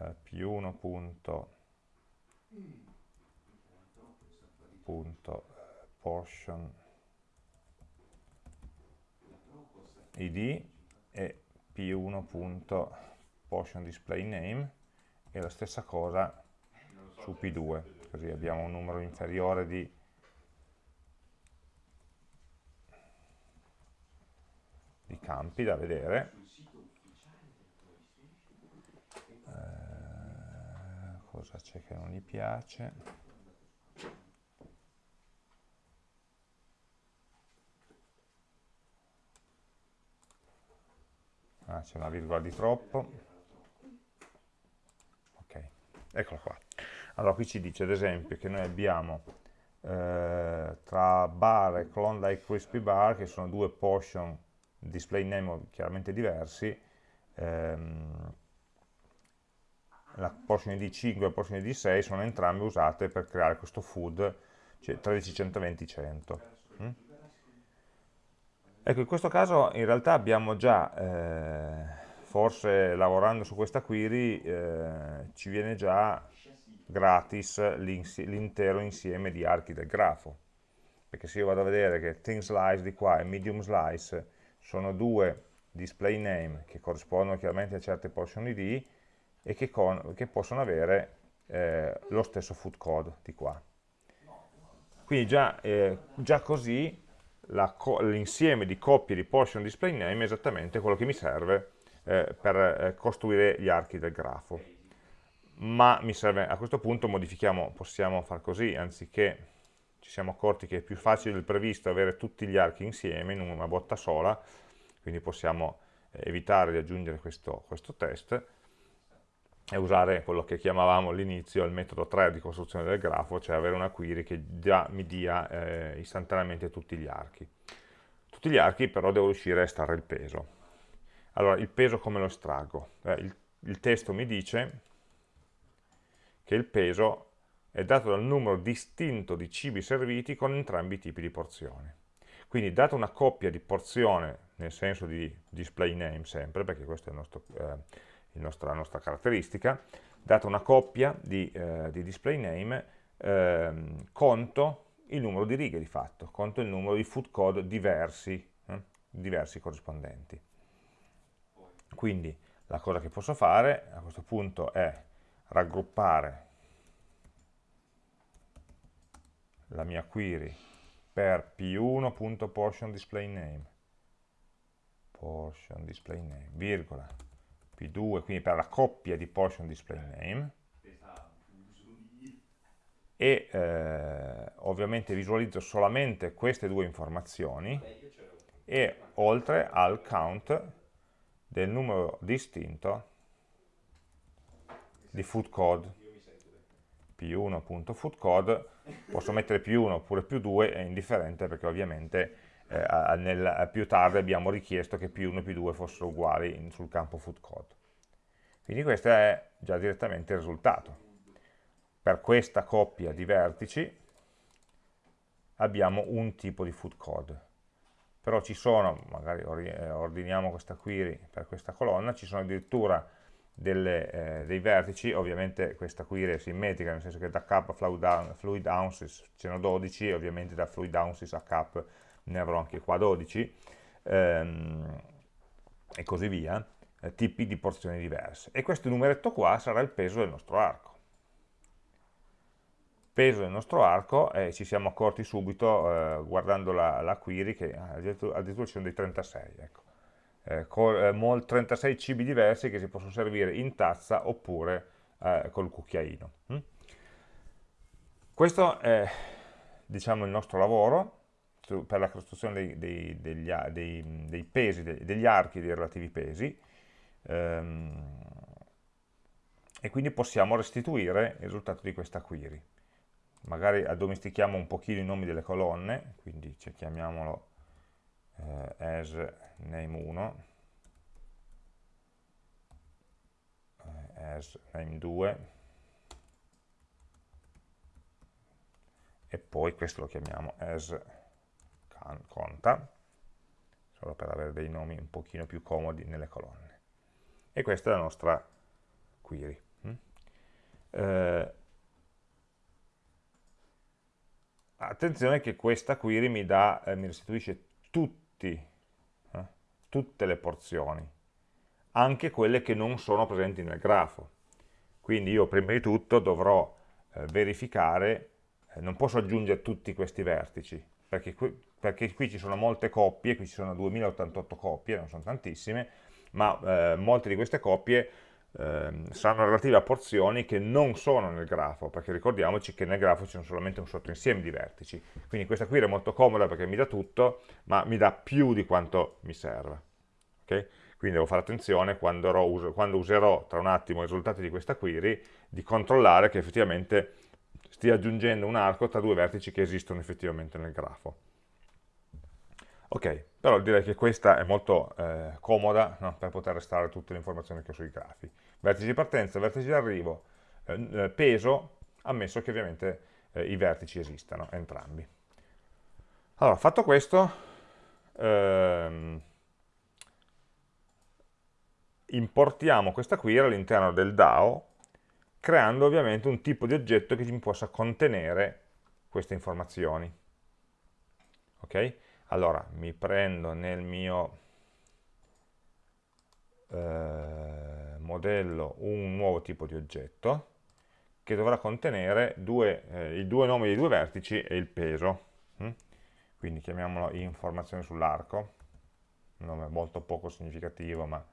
eh, p1.portion id e p1 punto portion display name e la stessa cosa su p2 così abbiamo un numero inferiore di di campi da vedere. Cosa c'è che non gli piace ah, c'è una virgola di troppo ok, eccola qua allora qui ci dice ad esempio che noi abbiamo eh, tra bar e Klondike Crispy Bar che sono due portion display name chiaramente diversi ehm, la portion id 5 e la portion id 6 sono entrambe usate per creare questo food, cioè 13.120.100. Mm? Ecco, in questo caso in realtà abbiamo già, eh, forse lavorando su questa query, eh, ci viene già gratis l'intero insieme di archi del grafo. Perché se io vado a vedere che thin slice di qua e medium slice sono due display name che corrispondono chiaramente a certe portion id e che, con, che possono avere eh, lo stesso food code di qua. Quindi già, eh, già così l'insieme di coppie di portion display name è esattamente quello che mi serve eh, per eh, costruire gli archi del grafo. Ma serve, a questo punto modifichiamo, possiamo far così, anziché ci siamo accorti che è più facile del previsto avere tutti gli archi insieme in una botta sola, quindi possiamo eh, evitare di aggiungere questo, questo test e usare quello che chiamavamo all'inizio il metodo 3 di costruzione del grafo, cioè avere una query che già mi dia eh, istantaneamente tutti gli archi. Tutti gli archi però devo riuscire a estrarre il peso. Allora, il peso come lo estraggo? Eh, il, il testo mi dice che il peso è dato dal numero distinto di cibi serviti con entrambi i tipi di porzione. Quindi data una coppia di porzione, nel senso di display name sempre, perché questa è il nostro, eh, nostro, la nostra caratteristica, data una coppia di, eh, di display name, eh, conto il numero di righe di fatto, conto il numero di food code diversi, eh, diversi corrispondenti. Quindi la cosa che posso fare a questo punto è raggruppare la mia query per p1.portionDisplayName portion display name, virgola, p2, quindi per la coppia di portion display name, e eh, ovviamente visualizzo solamente queste due informazioni e oltre al count del numero distinto di food code. P1.foodcode posso mettere più 1 oppure più 2 è indifferente perché ovviamente eh, nel, più tardi abbiamo richiesto che più 1 e più 2 fossero uguali in, sul campo foodcode quindi questo è già direttamente il risultato. Per questa coppia di vertici abbiamo un tipo di foodcode però ci sono, magari eh, ordiniamo questa query per questa colonna, ci sono addirittura delle, eh, dei vertici, ovviamente questa query è simmetrica, nel senso che da cap a fluid, fluid ounces ce ne ho 12, e ovviamente da fluid ounces a cap ne avrò anche qua 12, ehm, e così via, eh, tipi di porzioni diverse. E questo numeretto qua sarà il peso del nostro arco. Peso del nostro arco, e ci siamo accorti subito, eh, guardando la, la, query, che addirittura ci sono dei 36, ecco eh, con eh, 36 cibi diversi che si possono servire in tazza oppure eh, col cucchiaino. Mm? Questo è diciamo, il nostro lavoro per la costruzione dei, dei, degli, dei, dei pesi, degli archi dei relativi pesi, ehm, e quindi possiamo restituire il risultato di questa query. Magari addomestichiamo un pochino i nomi delle colonne, quindi chiamiamolo eh, as name1 eh, as name2 e poi questo lo chiamiamo as conta solo per avere dei nomi un pochino più comodi nelle colonne e questa è la nostra query mm? eh, attenzione che questa query mi, dà, eh, mi restituisce tutti eh, tutte le porzioni, anche quelle che non sono presenti nel grafo. Quindi io prima di tutto dovrò eh, verificare, eh, non posso aggiungere tutti questi vertici, perché perché qui, ci sono molte coppie, qui ci sono 2088 coppie, non sono tantissime, ma eh, molte di queste coppie ehm, saranno relative a porzioni che non sono nel grafo, perché ricordiamoci che nel grafo c'è solamente un sottoinsieme di vertici. Quindi questa qui è molto comoda perché mi dà tutto, ma mi dà più di quanto mi serve. Okay? Quindi devo fare attenzione quando, quando userò tra un attimo i risultati di questa query, di controllare che effettivamente stia aggiungendo un arco tra due vertici che esistono effettivamente nel grafo. Ok, però direi che questa è molto eh, comoda no? per poter restare tutte le informazioni che ho sui grafi. vertice di partenza, vertice di arrivo, eh, eh peso, ammesso che ovviamente eh, i vertici esistano, entrambi. Allora, fatto questo, ehm, importiamo questa query all'interno del DAO, creando ovviamente un tipo di oggetto che mi possa contenere queste informazioni. Ok? Allora, mi prendo nel mio eh, modello un nuovo tipo di oggetto che dovrà contenere due, eh, i due nomi dei due vertici e il peso. Hm? quindi chiamiamolo informazione sull'arco, un nome molto poco significativo, ma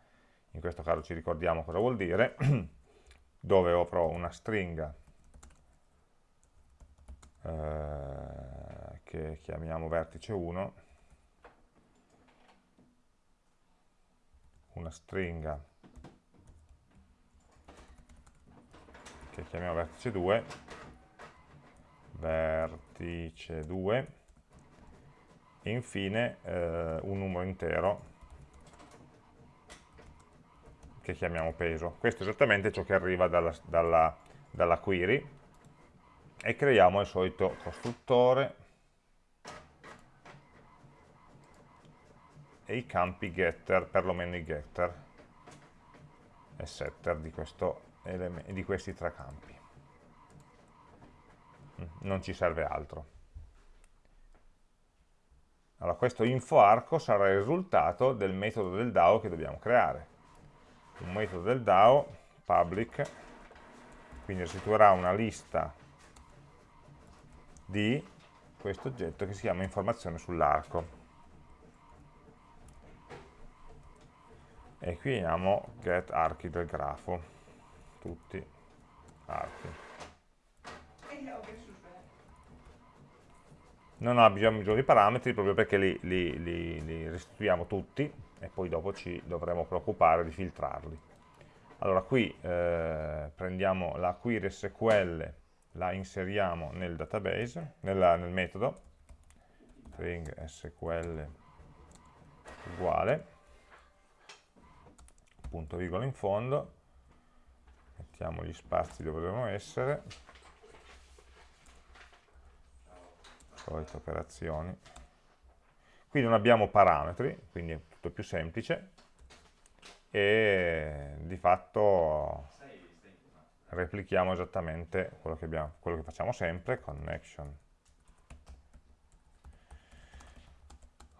in questo caso ci ricordiamo cosa vuol dire, dove avrò una stringa eh, che chiamiamo vertice 1, una stringa che chiamiamo vertice 2, vertice 2, e infine eh, un numero intero che chiamiamo peso. Questo è esattamente ciò che arriva dalla, dalla, dalla query e creiamo il solito costruttore e i campi getter, perlomeno i getter e setter di, di questi tre campi. Mm, non ci serve altro. Allora, questo info arco sarà il risultato del metodo del DAO che dobbiamo creare. Un metodo del DAO, public, quindi restituirà una lista di questo oggetto che si chiama informazione sull'arco. E qui abbiamo get archi del grafo, tutti archi. non abbiamo bisogno di parametri proprio perché li, li, li, li, restituiamo tutti e poi dopo ci dovremo preoccupare di filtrarli. Allora qui eh, prendiamo la query SQL, la inseriamo nel database, nella, nel metodo, string SQL uguale, punto virgola in fondo, mettiamo gli spazi dove devono essere, solite operazioni. Qui non abbiamo parametri, quindi è tutto più semplice. E di fatto replichiamo esattamente quello che, abbiamo, quello che facciamo sempre, connection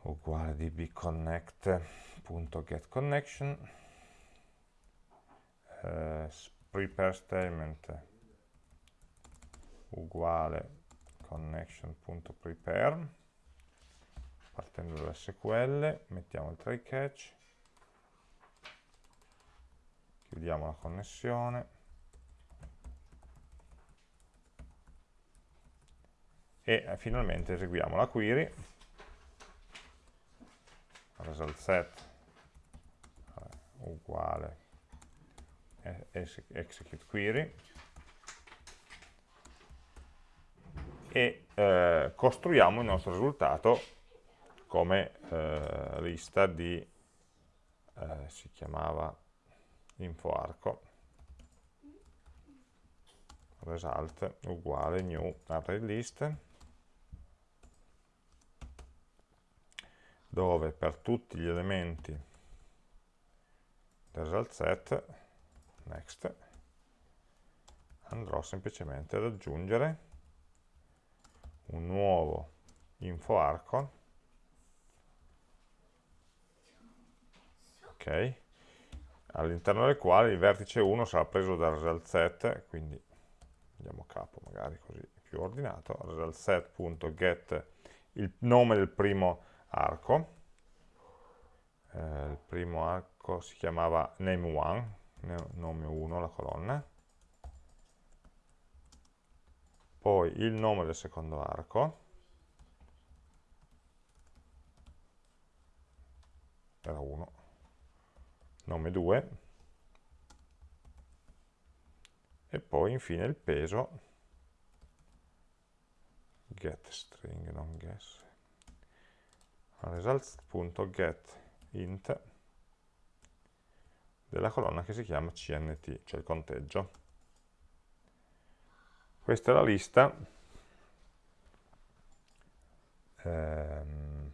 uguale dbconnect.getConnection eh, prepare statement uguale connection.prepare partendo dall'SQL mettiamo il try catch chiudiamo la connessione e eh, finalmente eseguiamo la query. Result set uguale execute query. E eh, costruiamo il nostro risultato come eh, lista di, eh, si chiamava infoarco, result uguale new array list, dove per tutti gli elementi del result set, next, andrò semplicemente ad aggiungere un nuovo info arco ok. All'interno del quale il vertice 1 sarà preso dal result set quindi andiamo a capo magari così più ordinato result set.get il nome del primo arco. Eh, il primo arco si chiamava name1 nome 1 la colonna. Poi il nome del secondo arco, era 1, nome 2, e poi infine il peso, get string, non guess, results.get int, della colonna che si chiama CNT, cioè il conteggio. Questa è la lista, ehm,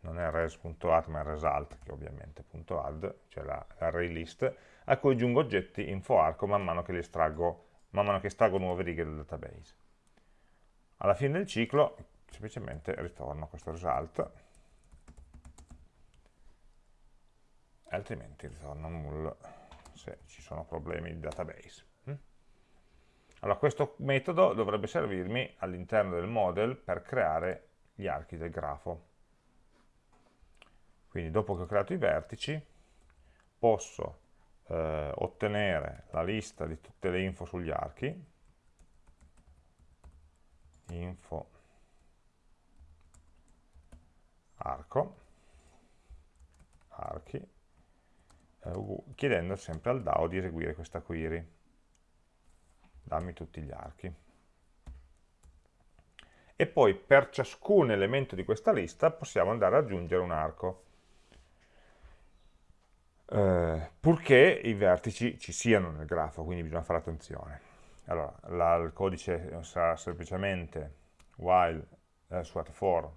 non è res.add ma result, che ovviamente è .add, cioè l'array list, a cui aggiungo oggetti info arco man mano che li estraggo, man mano che estraggo nuove righe del database. Alla fine del ciclo semplicemente ritorno questo result altrimenti ritorno null se ci sono problemi di database. Mm? Allora questo metodo dovrebbe servirmi all'interno del model per creare gli archi del grafo. Quindi dopo che ho creato i vertici posso eh, ottenere la lista di tutte le info sugli archi, info arco, archi, eh, chiedendo sempre al DAO di eseguire questa query. Dammi tutti gli archi. E poi per ciascun elemento di questa lista possiamo andare ad aggiungere un arco. Eh, purché i vertici ci siano nel grafo, quindi bisogna fare attenzione. Allora, la, il codice sarà semplicemente while, eh, for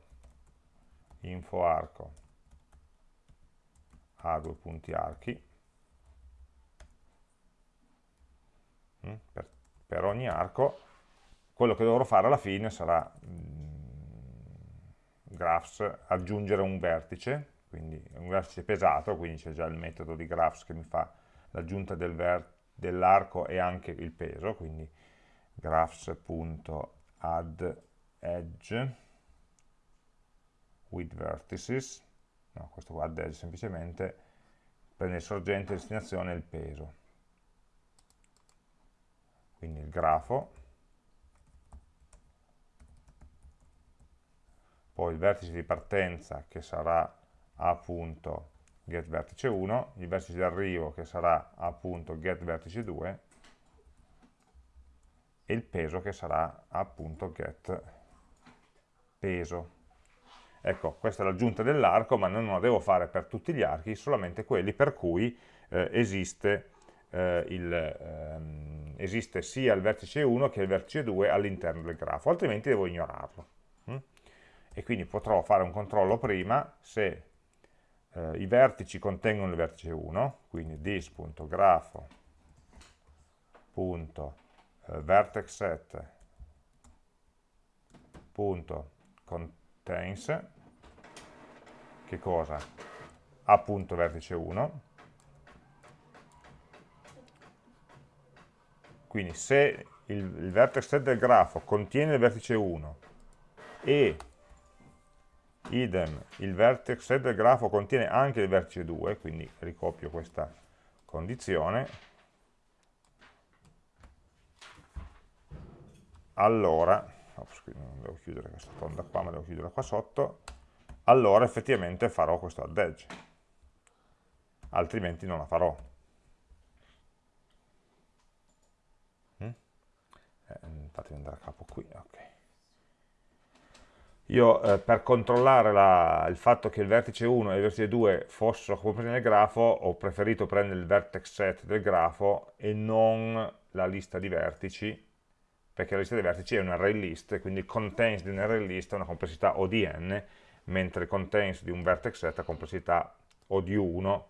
info arco a due punti archi. Mm, per, per, ogni arco quello che dovrò fare alla fine sarà mm, graphs aggiungere un vertice quindi un vertice pesato quindi c'è già il metodo di graphs che mi fa l'aggiunta del dell'arco e anche il peso quindi graphs.add edge with vertices no, questo qua add semplicemente prende il sorgente, destinazione e il peso. Quindi il grafo, poi il vertice di partenza che sarà a.getVertice 1, il vertice di arrivo che sarà a.getVertice 2 e il peso che sarà a.getPeso. Ecco, questa è l'aggiunta dell'arco, ma non la devo fare per tutti gli archi, solamente quelli per cui eh, esiste, eh, il, ehm, esiste, sia il vertice 1 che il vertice 2 all'interno del grafo, altrimenti devo ignorarlo. Mm? E quindi potrò fare un controllo prima se eh, i vertici contengono il vertice 1, quindi dis.grapho.vertexset.contains contains che cosa? appunto vertice 1 quindi se il, il vertex set del grafo contiene il vertice 1 e idem il vertex set del grafo contiene anche il vertice 2 quindi ricopio questa condizione allora ops, non devo chiudere questa tonda qua, ma devo chiudere qua sotto, allora effettivamente farò questo add edge, altrimenti non la farò. Mm? Eh, fatemi andare a capo qui, ok. Io eh, per controllare la, il fatto che il vertice 1 e il vertice 2 fossero compresi nel grafo, ho preferito prendere il vertex set del grafo e non la lista di vertici, perché la lista dei vertici è un array list, quindi il contains di un array list ha una complessità O di n, mentre il contains di un vertex set ha complessità O di 1,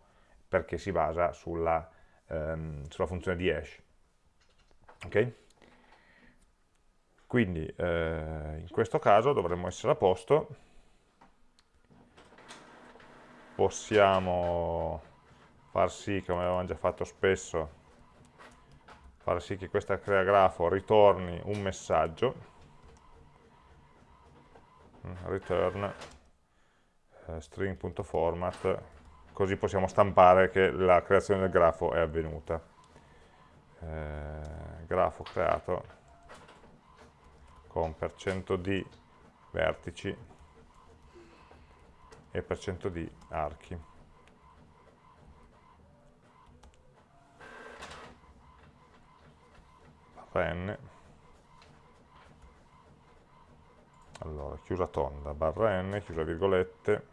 perché si basa sulla, ehm, sulla funzione di hash. Ok? Quindi eh, in questo caso dovremmo essere a posto, possiamo far sì, come avevamo già fatto spesso, fare sì che questa crea grafo ritorni un messaggio. Mm, return eh, string.format così possiamo stampare che la creazione del grafo è avvenuta. Eh, grafo creato con %d vertici e %d archi n. Allora chiusa tonda barra n chiusa virgolette.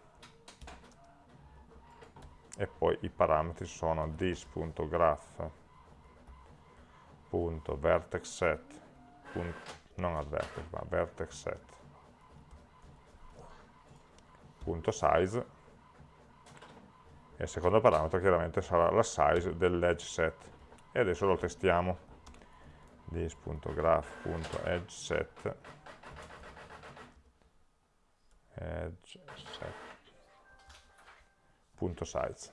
E poi i parametri sono this.graph.vertexset non al vertex ma vertex e il secondo parametro chiaramente sarà la size dell'edge set. E adesso lo testiamo this.graph.edgeSet edge set.size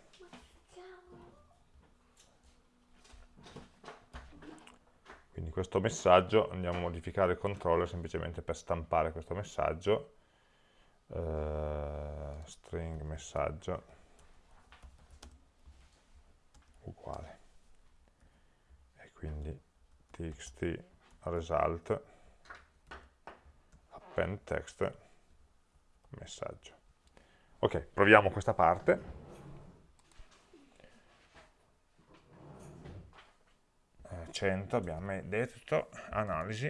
quindi questo messaggio andiamo a modificare il controller semplicemente per stampare questo messaggio. Uh, string messaggio uguale. E quindi txt result append text messaggio. Ok proviamo questa parte. 100 abbiamo detto analisi.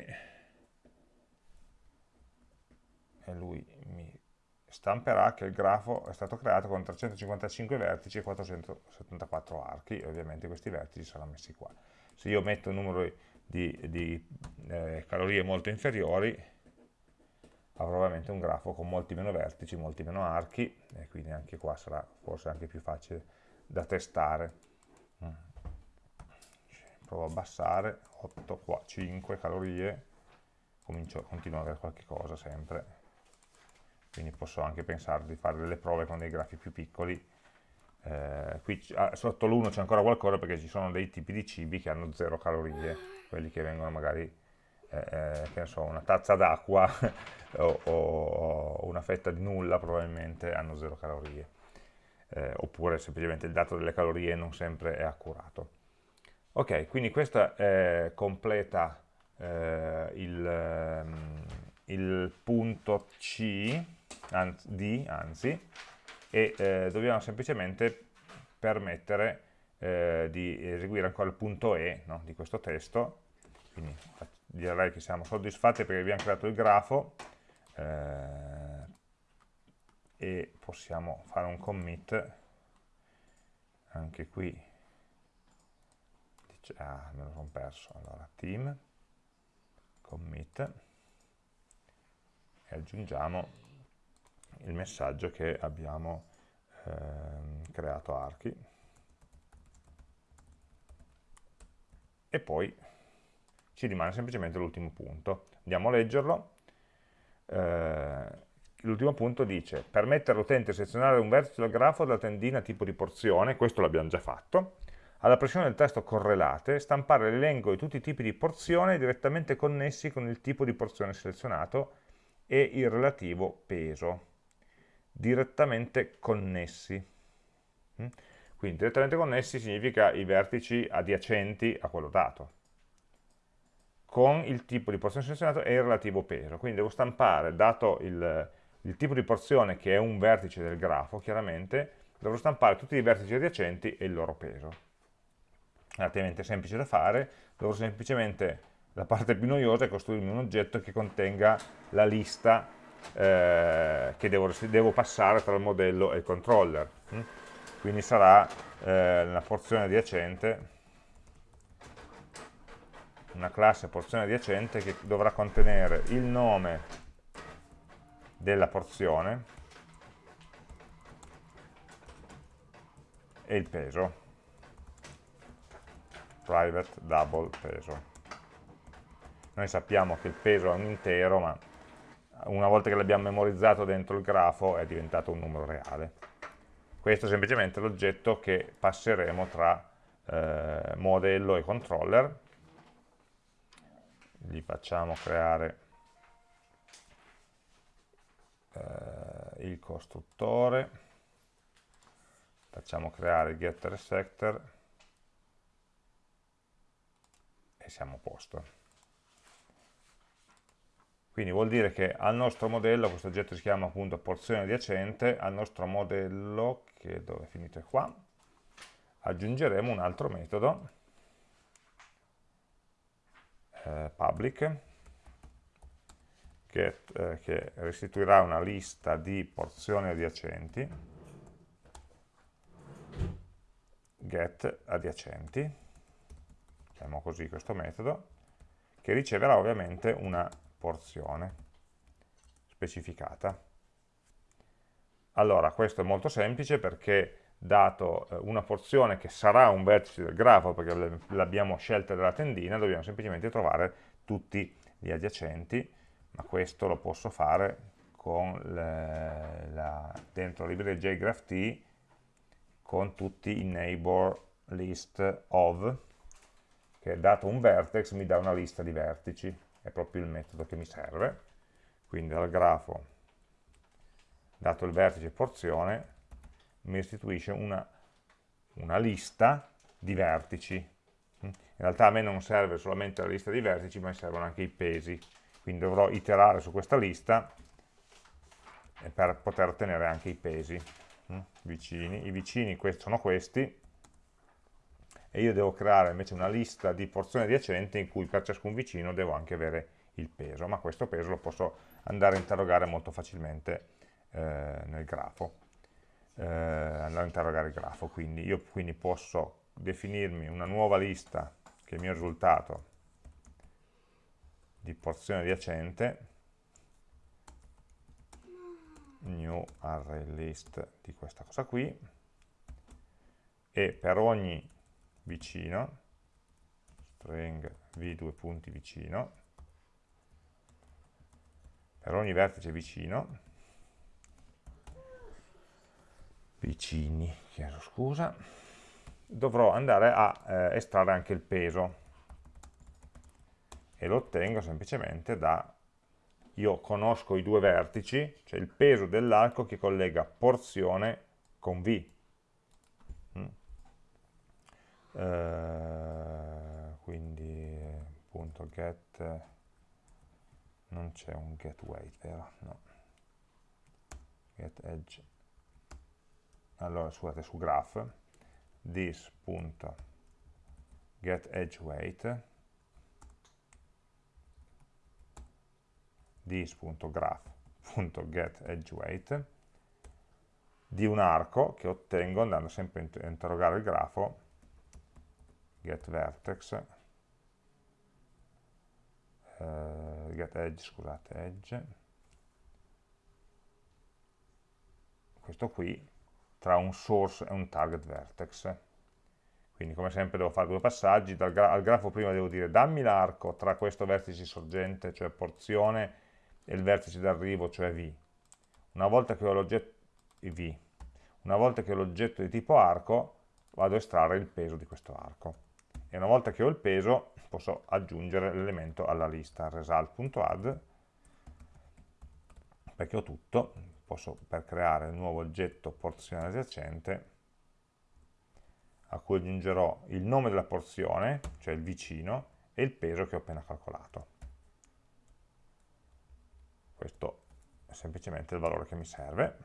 E lui mi stamperà che il grafo è stato creato con 355 vertici e 474 archi. E ovviamente questi vertici saranno messi qua. Se io metto un numero di, di eh, calorie molto inferiori avrò ovviamente un grafo con molti meno vertici, molti meno archi e quindi anche qua sarà forse anche più facile da testare mm. provo a abbassare 8 qua 5 calorie comincio, continuo ad avere qualche cosa sempre quindi posso anche pensare di fare delle prove con dei grafi più piccoli. Eh, qui ah, sotto l'1 c'è ancora qualcosa perché ci sono dei tipi di cibi che hanno zero calorie, quelli che vengono magari, eh, eh che so, una tazza d'acqua o, o, una fetta di nulla probabilmente hanno zero calorie. Eh, oppure semplicemente il dato delle calorie non sempre è accurato. Ok, quindi questa completa eh, il, ehm, il punto C anzi, D, anzi, e eh, dobbiamo semplicemente permettere eh, di eseguire ancora il punto E no, di questo testo, quindi direi che siamo soddisfatti perché abbiamo creato il grafo eh, e possiamo fare un commit. Anche qui dice, ah me lo sono perso. Allora team commit e aggiungiamo il messaggio che abbiamo ehm, creato archi. E poi ci rimane semplicemente l'ultimo punto andiamo a leggerlo eh, l'ultimo punto dice permettere all'utente di selezionare un vertice del grafo della tendina tipo di porzione questo l'abbiamo già fatto alla pressione del testo correlate, stampare l'elenco di tutti i tipi di porzione direttamente connessi con il tipo di porzione selezionato e il relativo peso direttamente connessi. Mm? Quindi direttamente connessi significa i vertici adiacenti a quello dato, con il tipo di porzione selezionato e il relativo peso. Quindi devo stampare, dato il, il tipo di porzione che è un vertice del grafo, chiaramente, dovrò stampare tutti i vertici adiacenti e il loro peso. Relativamente semplice da fare, dovrò semplicemente, la parte più noiosa è costruirmi un oggetto che contenga la lista eh, che devo, devo, passare tra il modello e il controller. Hm? Quindi sarà eh, una porzione adiacente, una classe porzione adiacente che dovrà contenere il nome della porzione e il peso private double peso noi sappiamo che il peso è un intero ma una volta che l'abbiamo memorizzato dentro il grafo è diventato un numero reale. Questo è semplicemente l'oggetto che passeremo tra eh, modello e controller. Gli facciamo creare eh, il costruttore, facciamo creare il getter sector e siamo a posto. Quindi vuol dire che al nostro modello, questo oggetto si chiama appunto porzione adiacente, al nostro modello, che dove è finito? È qua, aggiungeremo un altro metodo, eh, public, get, eh, che restituirà una lista di porzioni adiacenti, get adiacenti, chiamo così questo metodo, che riceverà ovviamente una porzione specificata. Allora, questo è molto semplice perché dato eh, una porzione che sarà un vertice del grafo, perché l'abbiamo scelta dalla tendina, dobbiamo semplicemente trovare tutti gli adiacenti, ma questo lo posso fare con le, la, dentro la libreria jgraph con tutti i neighbor list of, che dato un vertex mi dà una lista di vertici, è proprio il metodo che mi serve. Quindi dal grafo, dato il vertice porzione, mi restituisce una, una lista di vertici. In realtà a me non serve solamente la lista di vertici, ma mi servono anche i pesi. Quindi dovrò iterare su questa lista per poter ottenere anche i pesi vicini. I vicini sono questi, e io devo creare invece una lista di porzioni adiacenti in cui per ciascun vicino devo anche avere il peso, ma questo peso lo posso andare a interrogare molto facilmente eh, nel grafo, eh, andare a interrogare il grafo, quindi io quindi posso definirmi una nuova lista che è il mio risultato di porzione adiacente, new array list di questa cosa qui, e per ogni vicino, string v due punti vicino, per ogni vertice vicino, vicini, chiedo scusa, dovrò andare a eh, estrarre anche il peso. E lo ottengo semplicemente da io conosco i due vertici, cioè il peso dell'arco che collega porzione con V. Eh, quindi appunto get non c'è un get weight vero? no. Get edge allora scusate su graph this punto get edge weight this.graph.get edge weight di un arco che ottengo andando sempre a interrogare il grafo get vertex, uh, get edge, scusate, edge, questo qui, tra un source e un target vertex. Quindi come sempre devo fare due passaggi, gra al grafo prima devo dire dammi l'arco tra questo vertice sorgente, cioè porzione, e il vertice d'arrivo, cioè V, una volta che ho l'oggetto di tipo arco, vado a estrarre il peso di questo arco. E una volta che ho il peso posso aggiungere l'elemento alla lista result.add perché ho tutto posso per creare il nuovo oggetto porzione adiacente a cui aggiungerò il nome della porzione, cioè il vicino, e il peso che ho appena calcolato. Questo è semplicemente il valore che mi serve.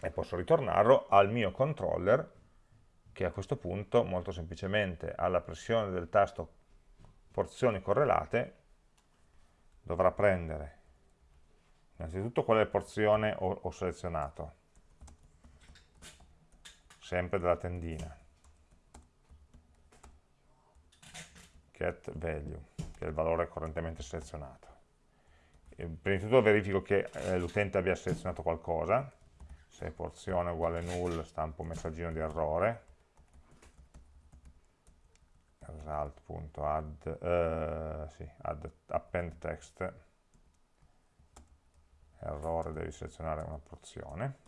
E posso ritornarlo al mio controller che a questo punto molto semplicemente alla pressione del tasto porzioni correlate dovrà prendere. Innanzitutto quale porzione ho, ho selezionato? Sempre dalla tendina. Get value che è il valore correntemente selezionato. E prima di tutto verifico che eh, l'utente abbia selezionato qualcosa. Se porzione uguale null stampo un messaggino di errore result.add uh, sì, add append text. Errore devi selezionare una porzione.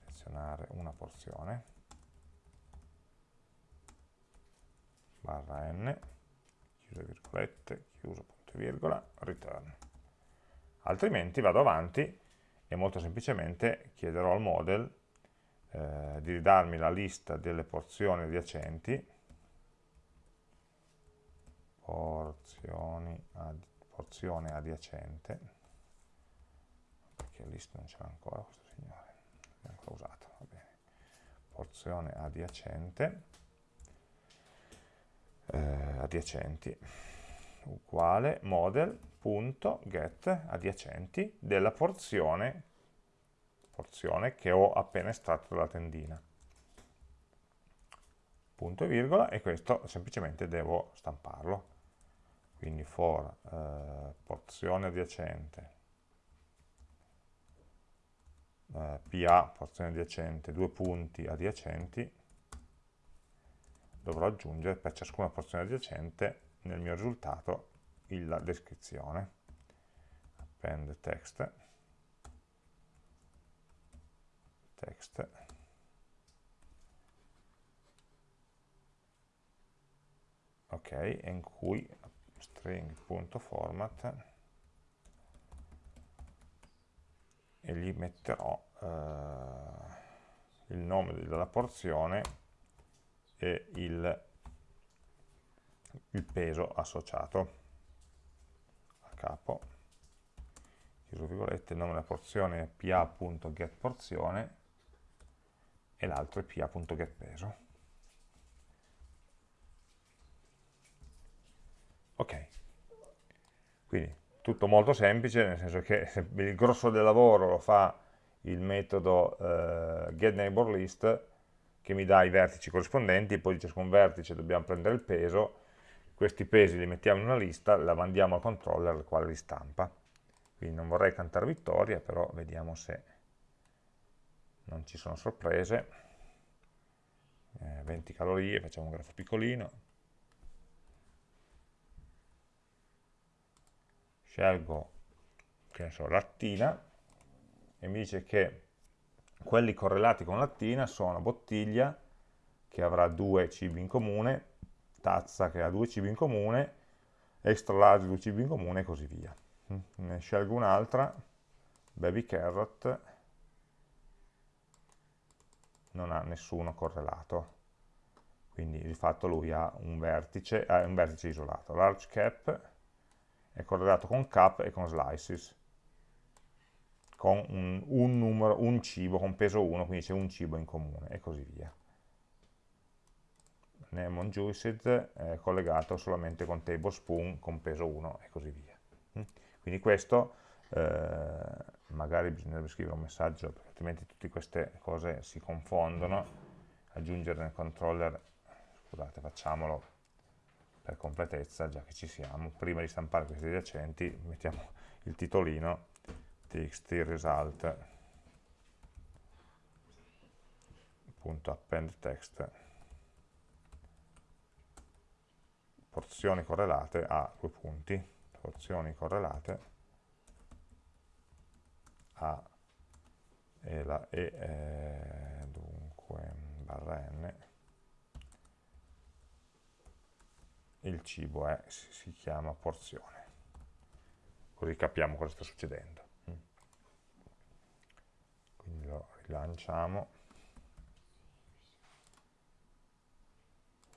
Selezionare una porzione. Barra n chiuse virgolette chiuso punto virgola return. Altrimenti vado avanti e molto semplicemente chiederò al model eh, di darmi la lista delle porzioni adiacenti porzioni ad, porzione adiacente. Perché list non c'era ancora questo signore. L'abbiamo ancora usato va bene. Porzione adiacente. Eh, adiacenti. Uguale model.get adiacenti della porzione porzione che ho appena estratto dalla tendina. Punto e virgola e questo semplicemente devo stamparlo. Quindi for eh, porzione adiacente. Eh, PA, porzione adiacente, due punti adiacenti, dovrò aggiungere per ciascuna porzione adiacente nel mio risultato la descrizione. Append text, text, ok, in cui string.format e gli metterò eh, il nome della porzione e il, il peso associato a capo chiuso virgolette, il nome della porzione è pa.getPorzione e l'altro è pa.getPeso. Ok, quindi tutto molto semplice, nel senso che il grosso del lavoro lo fa il metodo eh, getNeighborList che mi dà i vertici corrispondenti, poi di ciascun vertice dobbiamo prendere il peso, questi pesi li mettiamo in una lista, la mandiamo al controller il quale li stampa. Quindi non vorrei cantare vittoria, però vediamo se non ci sono sorprese. Eh, 20 calorie, facciamo un grafo piccolino. Scelgo che so, lattina e mi dice che quelli correlati con lattina sono bottiglia che avrà due cibi in comune, tazza che ha due cibi in comune, extra large due cibi in comune e così via. Mm, ne scelgo un'altra, baby carrot, non ha nessuno correlato, quindi di fatto lui ha un vertice, ha un vertice isolato. Large cap, è correlato con cap e con slices, con un, un, numero, un cibo, con peso 1, quindi c'è un cibo in comune, e così via. Lemon Juiced è collegato solamente con tablespoon, con peso 1, e così via. Mm? Quindi questo, eh, magari bisognerebbe scrivere un messaggio, perché altrimenti tutte queste cose si confondono, aggiungere nel controller, scusate, facciamolo per completezza, già che ci siamo, prima di stampare questi adiacenti mettiamo il titolino txt result. Append text. Porzioni correlate a due punti. Porzioni correlate a e la e eh, dunque barra n il cibo è, si chiama porzione. Così capiamo cosa sta succedendo. Mm. Quindi lo rilanciamo.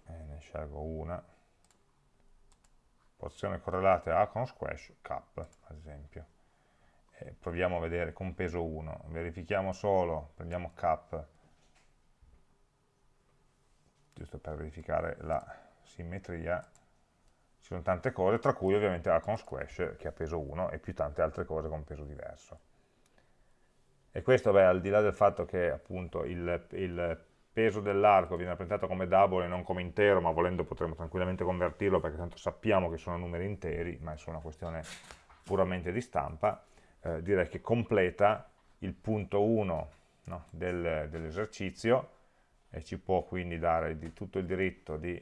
E ne scelgo una. Porzione correlata a con squash, cap, ad esempio. E proviamo a vedere con peso 1. Verifichiamo solo, prendiamo cap, giusto per verificare la simmetria ci sono tante cose, tra cui ovviamente con squash che ha peso 1 e più tante altre cose con peso diverso. E questo, beh, al di là del fatto che appunto il, il peso dell'arco viene rappresentato come double e non come intero, ma volendo potremmo tranquillamente convertirlo perché tanto sappiamo che sono numeri interi, ma è solo una questione puramente di stampa, eh, direi che completa il punto 1 no, del, dell'esercizio e ci può quindi dare di tutto il diritto di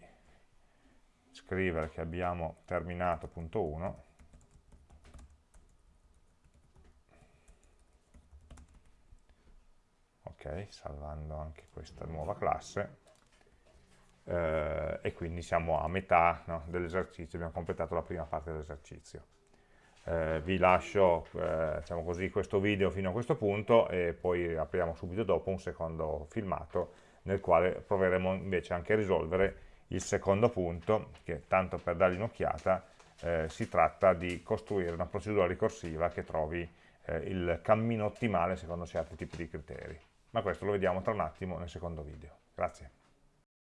scrivere che abbiamo terminato punto 1 ok, salvando anche questa nuova classe. Eh, e quindi siamo a metà no, dell'esercizio, abbiamo completato la prima parte dell'esercizio. Eh, vi lascio eh, diciamo così, questo video fino a questo punto e poi apriamo subito dopo un secondo filmato nel quale proveremo invece anche a risolvere il secondo punto, che tanto per dargli un'occhiata, eh, si tratta di costruire una procedura ricorsiva che trovi eh, il cammino ottimale secondo certi tipi di criteri. Ma questo lo vediamo tra un attimo nel secondo video. Grazie.